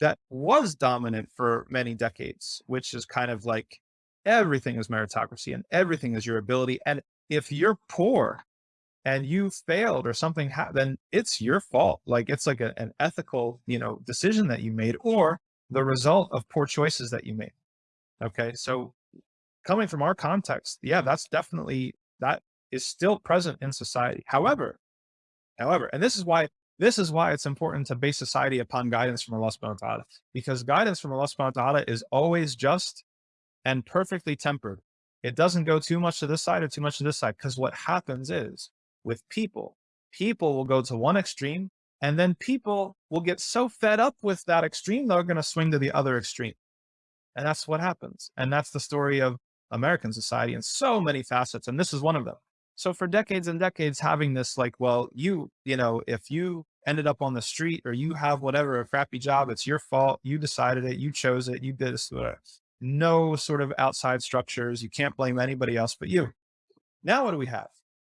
Speaker 2: that was dominant for many decades, which is kind of like everything is meritocracy and everything is your ability. And if you're poor and you failed or something, happened, then it's your fault. Like it's like a, an ethical, you know, decision that you made, or the result of poor choices that you made. Okay. So coming from our context, yeah, that's definitely, that is still present in society. However, however, and this is why, this is why it's important to base society upon guidance from Allah subhanahu wa ta'ala, because guidance from Allah subhanahu wa ta'ala is always just and perfectly tempered. It doesn't go too much to this side or too much to this side. Cause what happens is with people, people will go to one extreme and then people will get so fed up with that extreme, they're going to swing to the other extreme. And that's what happens. And that's the story of American society in so many facets. And this is one of them. So for decades and decades, having this like, well, you, you know, if you ended up on the street or you have whatever, a crappy job, it's your fault. You decided it. You chose it. You did this. No sort of outside structures. You can't blame anybody else but you. Now, what do we have?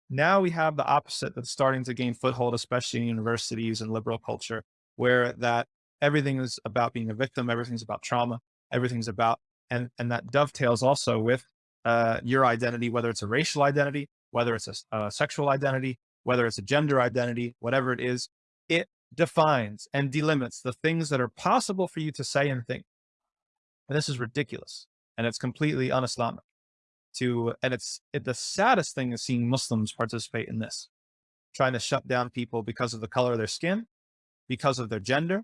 Speaker 2: Now we have the opposite that's starting to gain foothold, especially in universities and liberal culture, where that everything is about being a victim, everything's about trauma, everything's about, and, and that dovetails also with uh, your identity, whether it's a racial identity, whether it's a, a sexual identity, whether it's a gender identity, whatever it is, it defines and delimits the things that are possible for you to say and think. And this is ridiculous. And it's completely un-Islamic to, and it's it, the saddest thing is seeing Muslims participate in this, trying to shut down people because of the color of their skin, because of their gender,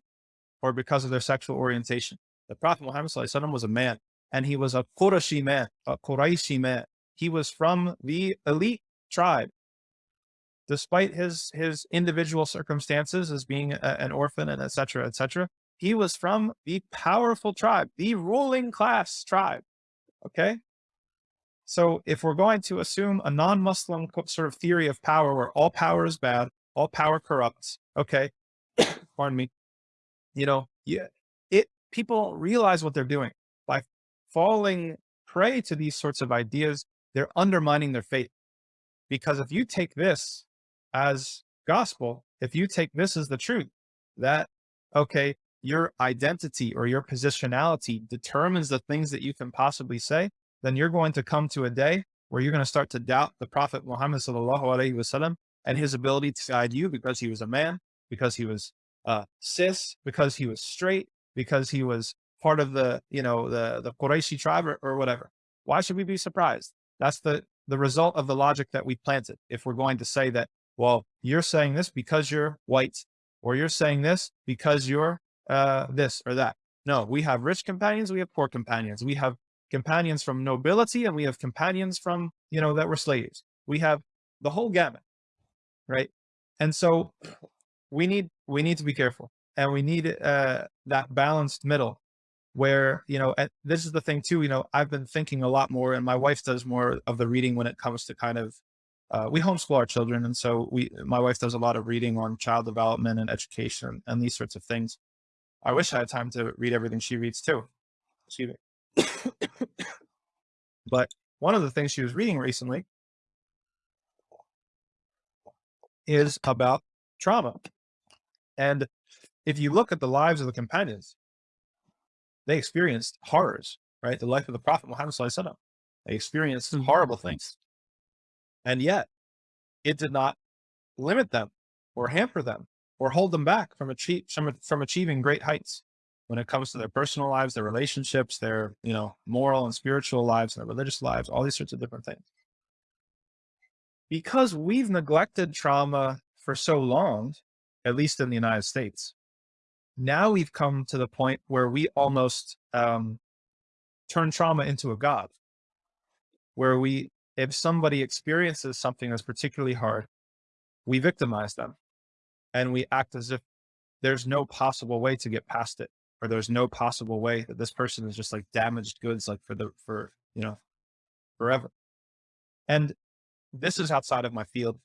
Speaker 2: or because of their sexual orientation. The Prophet Muhammad was a man, and he was a Qurayshi man, a Qurayshi man. He was from the elite tribe. Despite his his individual circumstances as being a, an orphan and etc. etc., he was from the powerful tribe, the ruling class tribe. Okay, So if we're going to assume a non-Muslim sort of theory of power where all power is bad, all power corrupts, okay, pardon me, you know, yeah, it, people realize what they're doing by falling prey to these sorts of ideas. They're undermining their faith because if you take this as gospel, if you take this as the truth that, okay, your identity or your positionality determines the things that you can possibly say, then you're going to come to a day where you're going to start to doubt the Prophet Muhammad sallallahu alaihi wasallam and his ability to guide you because he was a man, because he was uh, cis, because he was straight, because he was part of the, you know, the, the Qurayshi tribe or, or whatever. Why should we be surprised? That's the, the result of the logic that we planted. If we're going to say that, well, you're saying this because you're white, or you're saying this because you're uh, this or that. No, we have rich companions, we have poor companions. We have companions from nobility and we have companions from, you know, that were slaves. We have the whole gamut, right? And so we need, we need to be careful and we need uh, that balanced middle where, you know, this is the thing too, you know, I've been thinking a lot more and my wife does more of the reading when it comes to kind of, uh, we homeschool our children. And so we, my wife does a lot of reading on child development and education and these sorts of things. I wish I had time to read everything she reads too. Excuse me. but one of the things she was reading recently is about trauma. And if you look at the lives of the companions, they experienced horrors, right? The life of the Prophet Muhammad, they experienced mm-hmm. horrible things. And yet it did not limit them or hamper them or hold them back from, achieve, from, from achieving great heights when it comes to their personal lives, their relationships, their, you know, moral and spiritual lives, their religious lives, all these sorts of different things. Because we've neglected trauma for so long, at least in the United States, now we've come to the point where we almost um, turn trauma into a God, where we, if somebody experiences something that's particularly hard, we victimize them and we act as if there's no possible way to get past it or there's no possible way that this person is just like damaged goods like for the for you know forever. And this is outside of my field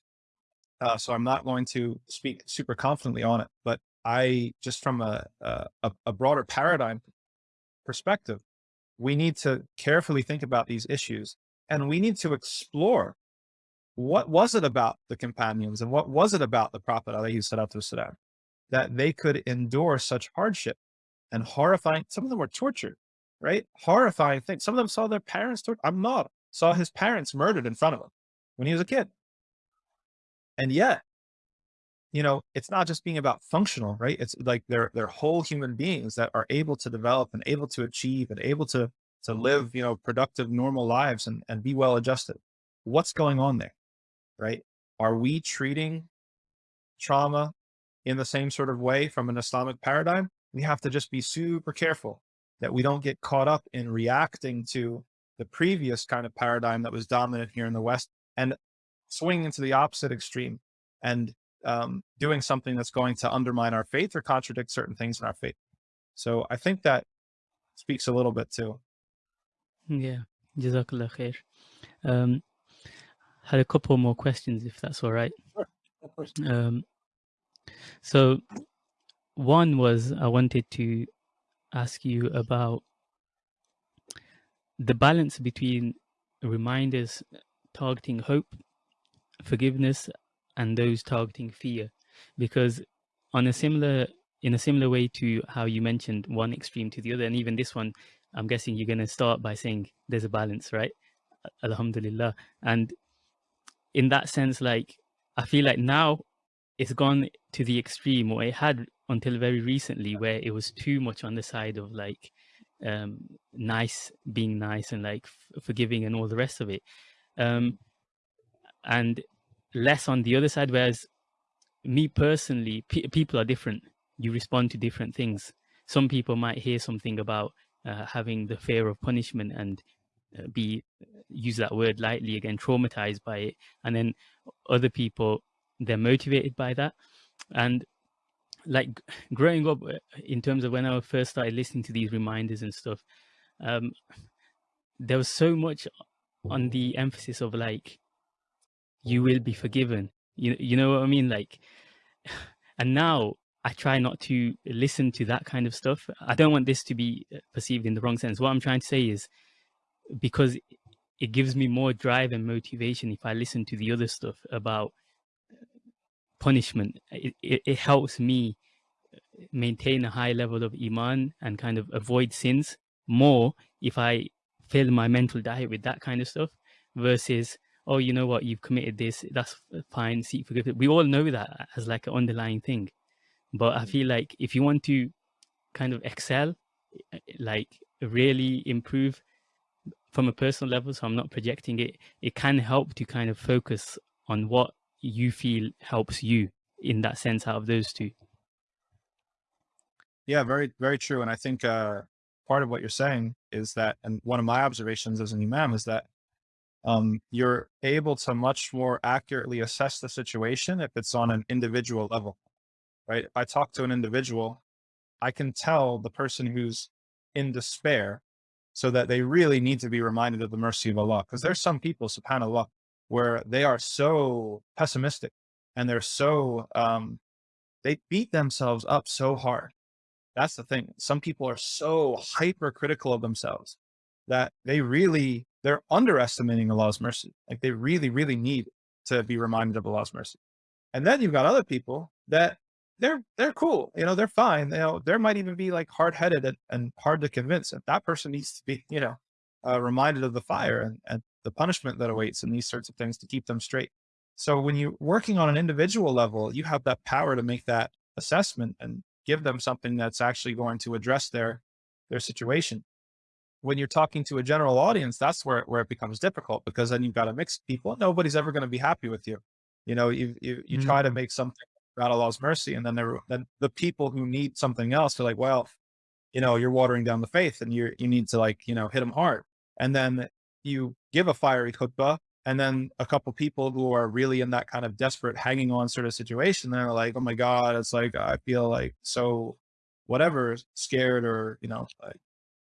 Speaker 2: uh, so i'm not going to speak super confidently on it but i just from a, a, a broader paradigm perspective we need to carefully think about these issues and we need to explore what was it about the companions and what was it about the Prophet والسلام, that they could endure such hardship and horrifying, some of them were tortured, right? Horrifying things. Some of them saw their parents tortured. Ammar saw his parents murdered in front of him when he was a kid. And yet, you know, it's not just being about functional, right? It's like they're, they're whole human beings that are able to develop and able to achieve and able to, to live, you know, productive, normal lives and, and be well adjusted. What's going on there? right? Are we treating trauma in the same sort of way from an Islamic paradigm? We have to just be super careful that we don't get caught up in reacting to the previous kind of paradigm that was dominant here in the West and swinging into the opposite extreme and um, doing something that's going to undermine our faith or contradict certain things in our faith. So I think that speaks a little bit too.
Speaker 1: Yeah, Jazakallah khair. Um, had a couple more questions, if that's all right. Um, so one was I wanted to ask you about the balance between reminders targeting hope, forgiveness, and those targeting fear, because on a similar in a similar way to how you mentioned one extreme to the other, and even this one, I'm guessing you're going to start by saying there's a balance, right? Alhamdulillah. And in that sense, like I feel like now it's gone to the extreme, or it had until very recently, where it was too much on the side of like um nice, being nice, and like forgiving, and all the rest of it, um, and less on the other side. Whereas me personally, pe people are different. You respond to different things. Some people might hear something about having the fear of punishment and uh, be use that word lightly again traumatized by it and then other people they're motivated by that and like growing up uh, in terms of when i first started listening to these reminders and stuff um there was so much on the emphasis of like you will be forgiven. You you know what I mean? Like, and now I try not to listen to that kind of stuff. I don't want this to be uh, perceived in the wrong sense. What I'm trying to say is because it gives me more drive and motivation if I listen to the other stuff about uh, punishment. It, it, it helps me uh, maintain a high level of iman and kind of avoid sins more if I fill my mental diet with that kind of stuff versus oh you know what you've committed this that's uh, fine seek forgiveness we all know that as like an underlying thing but i mm. feel like if you want to kind of excel eh, like really improve from a personal level so i'm not projecting it it can help to kind of focus on what you feel helps you in that sense out of those two
Speaker 2: yeah very very true and i think uh part of what you're saying is that and one of my observations as an imam is that um, you're able to much more accurately assess the situation if it's on an individual level, right? If I talk to an individual, I can tell the person who's in despair so that they really need to be reminded of the mercy of Allah. Because there's some people, subhanAllah, where they are so pessimistic and they're so, um, they beat themselves up so hard. That's the thing. Some people are so hypercritical of themselves that they really they're underestimating Allah's mercy. Like they really, really need to be reminded of Allah's mercy. And then you've got other people that they're, they're cool. You know, they're fine. You know, there might even be like hard headed and, and hard to convince. And that person needs to be, you know, uh, reminded of the fire and, and the punishment that awaits and these sorts of things to keep them straight. So when you're working on an individual level, you have that power to make that assessment and give them something that's actually going to address their, their situation when you're talking to a general audience, that's where, where it becomes difficult because then you've got to mix people. Nobody's ever going to be happy with you. You know, you, you, you mm -hmm. try to make something about Allah's mercy and then there, then the people who need something else are like, well, you know, you're watering down the faith and you you need to like, you know, hit them hard. And then you give a fiery khutbah and then a couple people who are really in that kind of desperate hanging on sort of situation, they're like, oh my God, it's like, I feel like so whatever, scared or, you know, like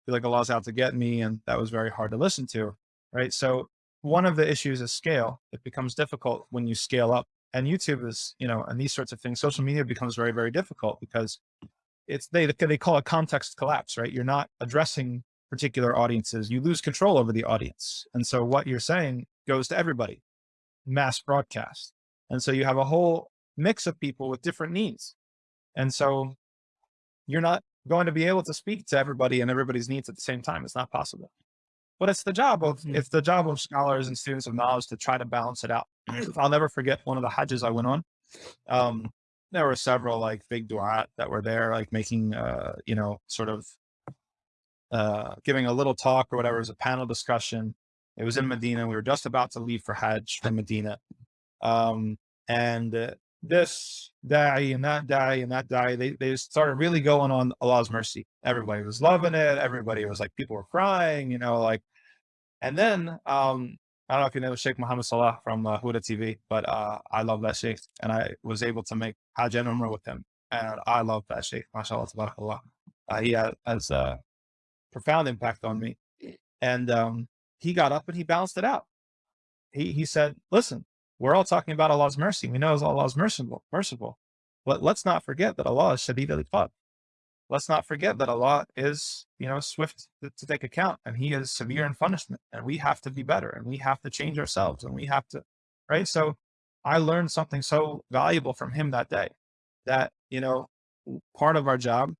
Speaker 2: feel like Allah's out to get me. And that was very hard to listen to. Right. So one of the issues is scale. It becomes difficult when you scale up and YouTube is, you know, and these sorts of things, social media becomes very, very difficult because it's, they, they call it context collapse, right? You're not addressing particular audiences. You lose control over the audience. And so what you're saying goes to everybody, mass broadcast. And so you have a whole mix of people with different needs. And so you're not going to be able to speak to everybody and everybody's needs at the same time. It's not possible. But it's the job of mm-hmm. it's the job of scholars and students of knowledge to try to balance it out. I'll never forget one of the hajjs I went on. Um, there were several like big du'at that were there, like making, uh, you know, sort of uh, giving a little talk or whatever. It was a panel discussion. It was in Medina. We were just about to leave for Hajj from Medina. Um, and uh, this da'i and that da'i and that da'i, they, they started really going on Allah's mercy. Everybody was loving it. Everybody was like, people were crying, you know, like, and then, um, I don't know if you know Sheikh Muhammad Salah from uh, Huda TV, but uh, I love that Sheikh and I was able to make Hajj and Umrah with him. And I love that Sheikh, mashallah, tabarakallah. Uh, he has a profound impact on me. And um, he got up and he balanced it out. He, he said, listen, we're all talking about Allah's mercy. We know Allah is merciful, merciful. But let's not forget that Allah is Shadid al Let's not forget that Allah is, you know, swift to, to, take account and he is severe in punishment and we have to be better and we have to change ourselves and we have to, right? So I learned something so valuable from him that day that, you know, part of our job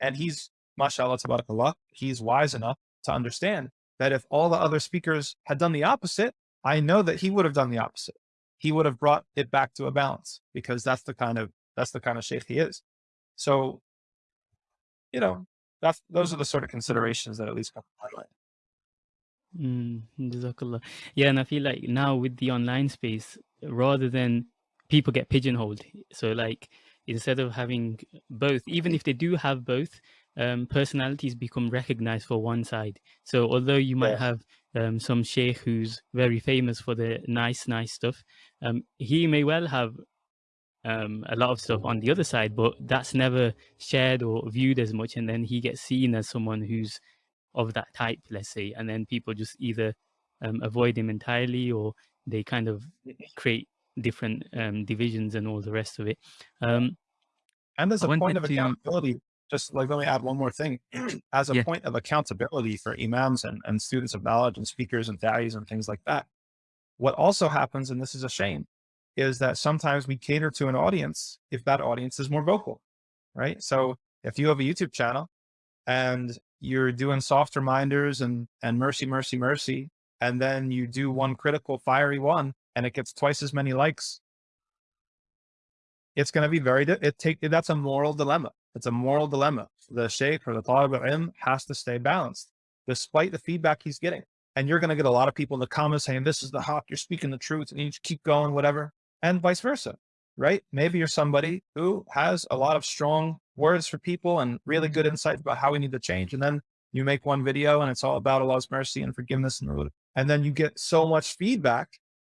Speaker 2: and he's, mashallah, tabarakallah, he's wise enough to understand that if all the other speakers had done the opposite, I know that he would have done the opposite. He would have brought it back to a balance because that's the kind of, that's the kind of sheikh he is. So, you know, that's, those are the sort of considerations that at least come to my
Speaker 1: mind. Mm, yeah, and I feel like now with the online space, rather than people get pigeonholed, so like instead of having both, even if they do have both, um, personalities become recognized for one side. So although you might yeah. have um, some sheikh who's very famous for the nice, nice stuff, um, he may well have um, a lot of stuff on the other side, but that's never shared or viewed as much. And then he gets seen as someone who's of that type, let's say, and then people just either um, avoid him entirely or they kind of create different um, divisions and all the rest of it. Um,
Speaker 2: and there's a point of accountability. Just like, let me add one more thing. As a yeah. point of accountability for imams and, and students of knowledge and speakers and values and things like that. What also happens, and this is a shame, is that sometimes we cater to an audience if that audience is more vocal, right? So if you have a YouTube channel and you're doing soft reminders and, and mercy, mercy, mercy, and then you do one critical fiery one and it gets twice as many likes, it's going to be very, it take, that's a moral dilemma. It's a moral dilemma. The sheikh or the thought talib al has to stay balanced despite the feedback he's getting. And you're going to get a lot of people in the comments saying, this is the haqq, you're speaking the truth and you keep going, whatever, and vice versa, right? Maybe you're somebody who has a lot of strong words for people and really good insights about how we need to change. And then you make one video and it's all about Allah's mercy and forgiveness and, and then you get so much feedback,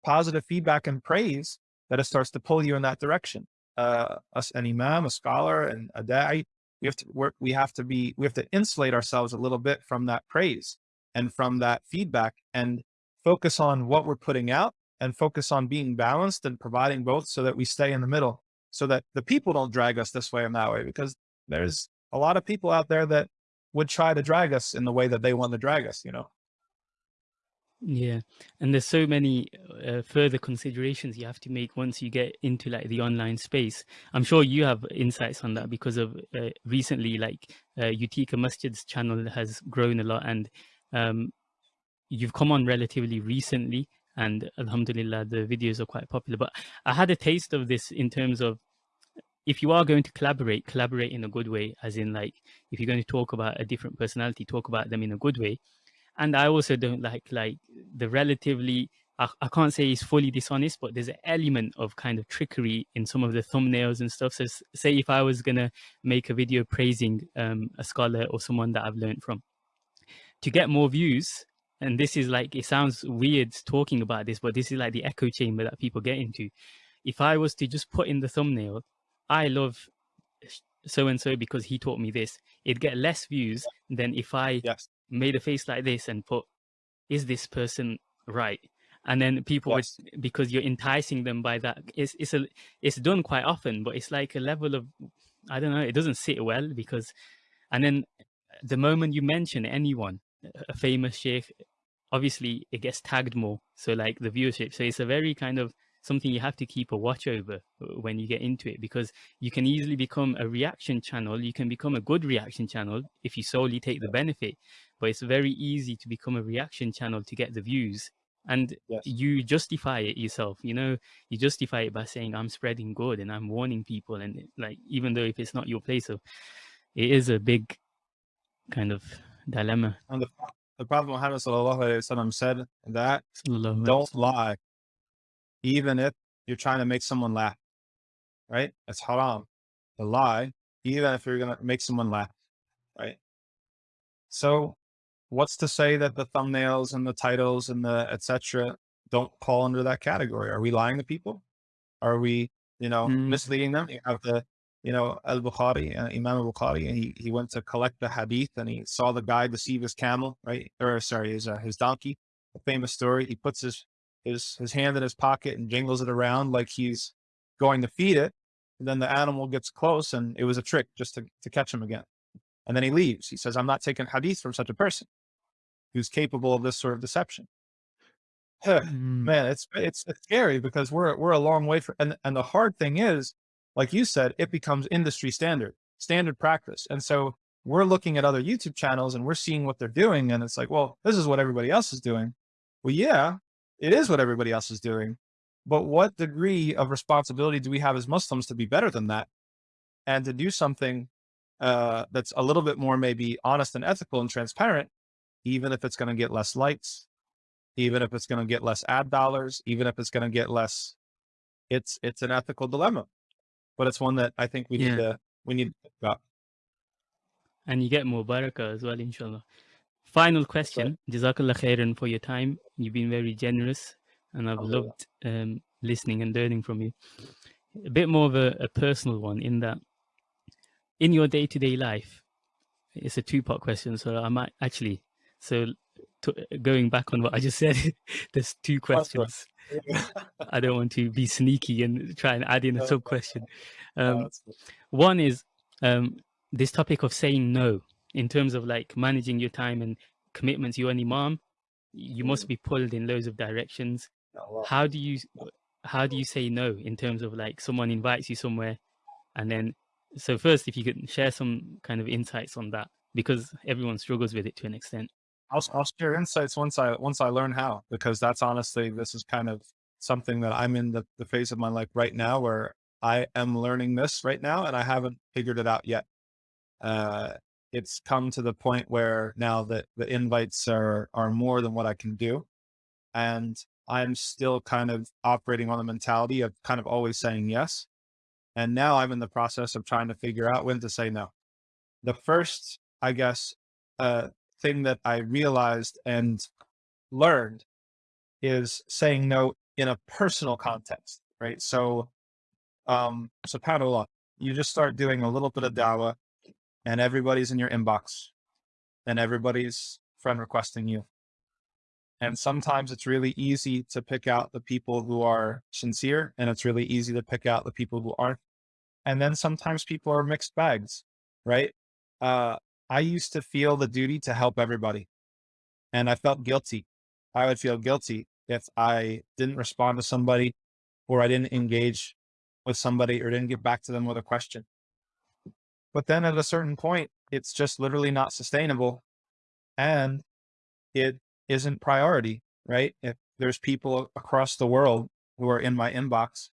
Speaker 2: positive feedback and praise that it starts to pull you in that direction uh, an imam, a scholar, and a da'i, we have to work, we have to be, we have to insulate ourselves a little bit from that praise and from that feedback and focus on what we're putting out and focus on being balanced and providing both so that we stay in the middle so that the people don't drag us this way and that way, because there's a lot of people out there that would try to drag us in the way that they want to drag us, you know?
Speaker 1: Yeah, and there's so many uh, further considerations you have to make once you get into like the online space. I'm sure you have insights on that because of uh, recently, like uh, Utica channel has grown a lot, and um, you've come on relatively recently, and Alhamdulillah, the videos are quite popular. But I had a taste of this in terms of if you are going to collaborate, collaborate in a good way, as in like if you're going to talk about a different personality, talk about them in a good way and I also don't like like the relatively I, I can't say he's fully dishonest, but there's an element of kind of trickery in some of the thumbnails and stuff. So say if I was gonna make a video praising um, a scholar or someone that I've learned from, to get more views, and this is like it sounds weird talking about this, but this is like the echo chamber that people get into. If I was to just put in the thumbnail, I love so and so because he taught me this, it'd get less views than if I yes made a face like this and put, is this person right? And then people, yes. would, because you're enticing them by that, it's, it's, a, it's done quite often, but it's like a level of, I don't know, it doesn't sit well because, and then the moment you mention anyone, a famous sheikh, obviously it gets tagged more. So like the viewership. So it's a very kind of something you have to keep a watch over uh, when you get into it because you can easily become a reaction channel. You can become a good reaction channel if you solely take the benefit, but it's very easy to become a reaction channel to get the views and yes. you justify it yourself you know you justify it by saying i'm spreading good and i'm warning people and like even though if it's not your place so it is a big kind of dilemma
Speaker 2: and the, the prophet muhammad said that don't lie even if you're trying to make someone laugh, right? It's haram to lie, even if you're going to make someone laugh, right? So what's to say that the thumbnails and the titles and the etc don't fall under that category? Are we lying to people? Are we, you know, mm. misleading them? You have the, you know, Al-Bukhari, uh, Imam al-Bukhari, and he, he went to collect the hadith and he saw the guy deceive his camel, right? Or sorry, his, uh, his donkey, a famous story. He puts his his, his hand in his pocket and jingles it around like he's going to feed it. And then the animal gets close and it was a trick just to, to catch him again. And then he leaves. He says, I'm not taking hadith from such a person who's capable of this sort of deception. Mm. Man, it's, it's, it's scary because we're, we're a long way from, and, and the hard thing is, like you said, it becomes industry standard, standard practice. And so we're looking at other YouTube channels and we're seeing what they're doing. And it's like, well, this is what everybody else is doing. Well, yeah, it is what everybody else is doing. But what degree of responsibility do we have as Muslims to be better than that? And to do something uh, that's a little bit more maybe honest and ethical and transparent, even if it's going to get less lights, even if it's going to get less ad dollars, even if it's going to get less, it's, it's an ethical dilemma, but it's one that I think we yeah. need to, we need to think about.
Speaker 1: And you get more barakah as well, inshallah. Final question. Jazakallah khairan for your time. You've been very generous and I've loved um, listening and learning from you. A bit more of a, a personal one in that in your day-to-day -day life, it's a two-part question. So I might actually, so going back on what I just said, there's two questions. I don't want to be sneaky and try and add in a sub question. Um, one is um, this topic of saying no in terms of like managing your time and commitments. You're an imam, you must mm. be pulled in loads of directions. How do you how do you say no in terms of like someone invites you somewhere and then so first if you could share some kind of insights on that because everyone struggles with it to an extent
Speaker 2: I'll, I'll share insights once I once I learn how because that's honestly this is kind of something that I'm in the, the phase of my life right now where I am learning this right now and I haven't figured it out yet. Uh, it's come to the point where now that the invites are are more than what I can do, and I'm still kind of operating on the mentality of kind of always saying yes. And now I'm in the process of trying to figure out when to say no. The first, I guess, uh, thing that I realized and learned is saying no in a personal context, right? So, um, subhanAllah, you just start doing a little bit of dawah and everybody's in your inbox and everybody's friend requesting you. And sometimes it's really easy to pick out the people who are sincere and it's really easy to pick out the people who aren't. And then sometimes people are mixed bags, right? Uh, I used to feel the duty to help everybody and I felt guilty. I would feel guilty if I didn't respond to somebody or I didn't engage with somebody or didn't get back to them with a question. But then at a certain point, it's just literally not sustainable and it isn't priority, right? If there's people across the world who are in my inbox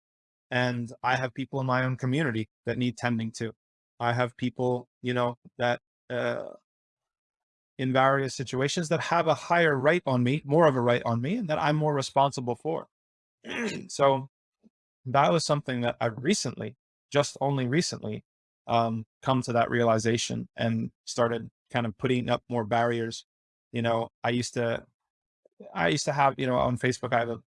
Speaker 2: and I have people in my own community that need tending to, I have people, you know, that uh, in various situations that have a higher right on me, more of a right on me, and that I'm more responsible for. so that was something that I recently, just only recently, um, come to that realization and started kind of putting up more barriers. You know, I used to, I used to have, you know, on Facebook, I have a,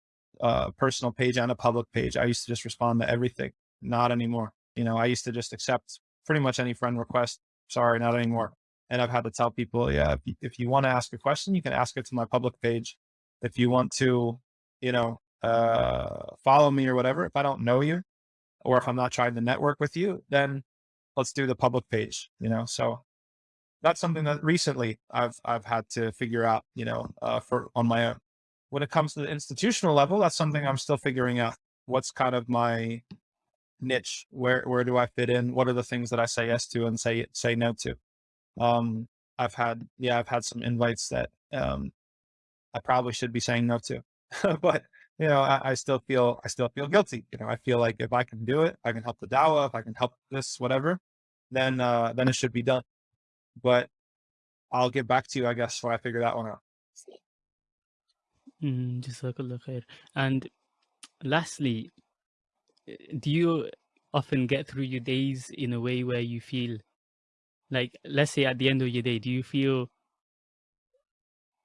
Speaker 2: a personal page and a public page. I used to just respond to everything. Not anymore. You know, I used to just accept pretty much any friend request sorry, not anymore. And I've had to tell people, yeah, if you, if you want to ask a question, you can ask it to my public page. If you want to, you know, uh, follow me or whatever, if I don't know you, or if I'm not trying to network with you, then let's do the public page, you know? So that's something that recently I've, I've had to figure out, you know, uh, for on my own. When it comes to the institutional level, that's something I'm still figuring out. What's kind of my niche? Where where do I fit in? What are the things that I say yes to and say say no to? Um, I've had yeah, I've had some invites that um, I probably should be saying no to, but you know, I, I, still feel I still feel guilty. You know, I feel like if I can do it, I can help the Dawa, if I can help this, whatever, then uh, then it should be done. But I'll get back to you, I guess, when I figure that one out.
Speaker 1: Mm, and lastly, do you often get through your days in a way where you feel like let's say at the end of your day do you feel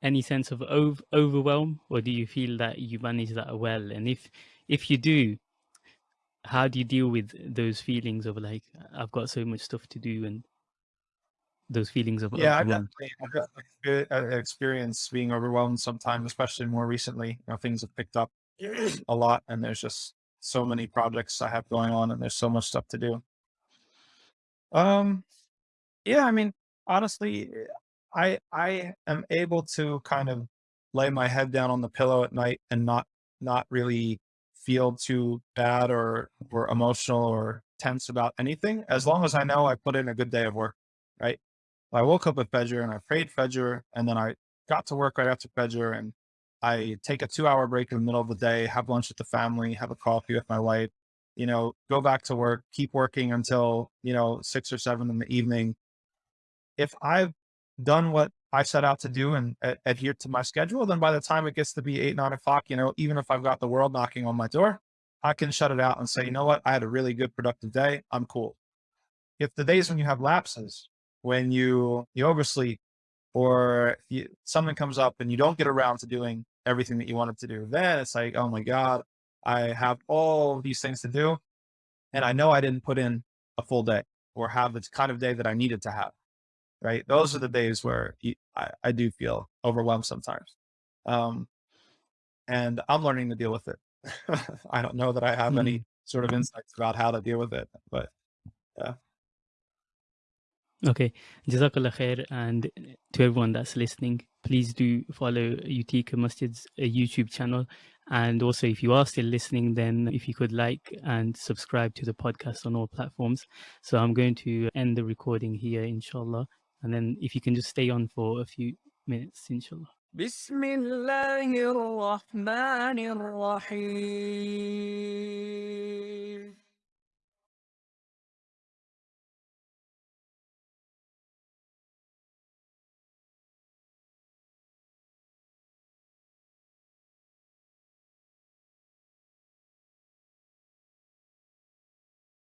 Speaker 1: any sense of ov- overwhelm or do you feel that you manage that well? And if if you do how do you deal with those feelings of like i've got so much stuff to do and those feelings of
Speaker 2: yeah i've definitely I've got uh, experience being overwhelmed sometimes especially more recently. You know things have picked up a lot and there's just so many projects I have going on and there's so much stuff to do. Um, yeah, I mean, honestly, I, I am able to kind of lay my head down on the pillow at night and not, not really feel too bad or, or emotional or tense about anything, as long as I know I put in a good day of work, right? I woke up at Fajr and I prayed Fajr and then I got to work right after Fajr and I take a two hour break in the middle of the day, have lunch with the family, have a coffee with my wife, you know, go back to work, keep working until, you know, six or seven in the evening. If I've done what I set out to do and uh, adhere to my schedule, then by the time it gets to be eight, nine o'clock, you know, even if I've got the world knocking on my door, I can shut it out and say, you know what, I had a really good productive day. I'm cool. If the days when you have lapses, when you, you oversleep or you, something comes up and you don't get around to doing everything that you wanted to do. Then it's like, oh my God, I have all these things to do. And I know I didn't put in a full day or have the kind of day that I needed to have. right? Those are the days where I, I do feel overwhelmed sometimes. Um, and I'm learning to deal with it. I don't know that I have mm. any sort of insights about how to deal with it, but yeah.
Speaker 1: Okay, Jazakallah khair. And to everyone that's listening, please do follow Utica Masjid's uh, YouTube channel. And also, if you are still listening, then if you could like and subscribe to the podcast on all platforms. So I'm going to end the recording here, inshallah. And then if you can just stay on for a few minutes, inshallah. بسم الله الرحمن الرحيم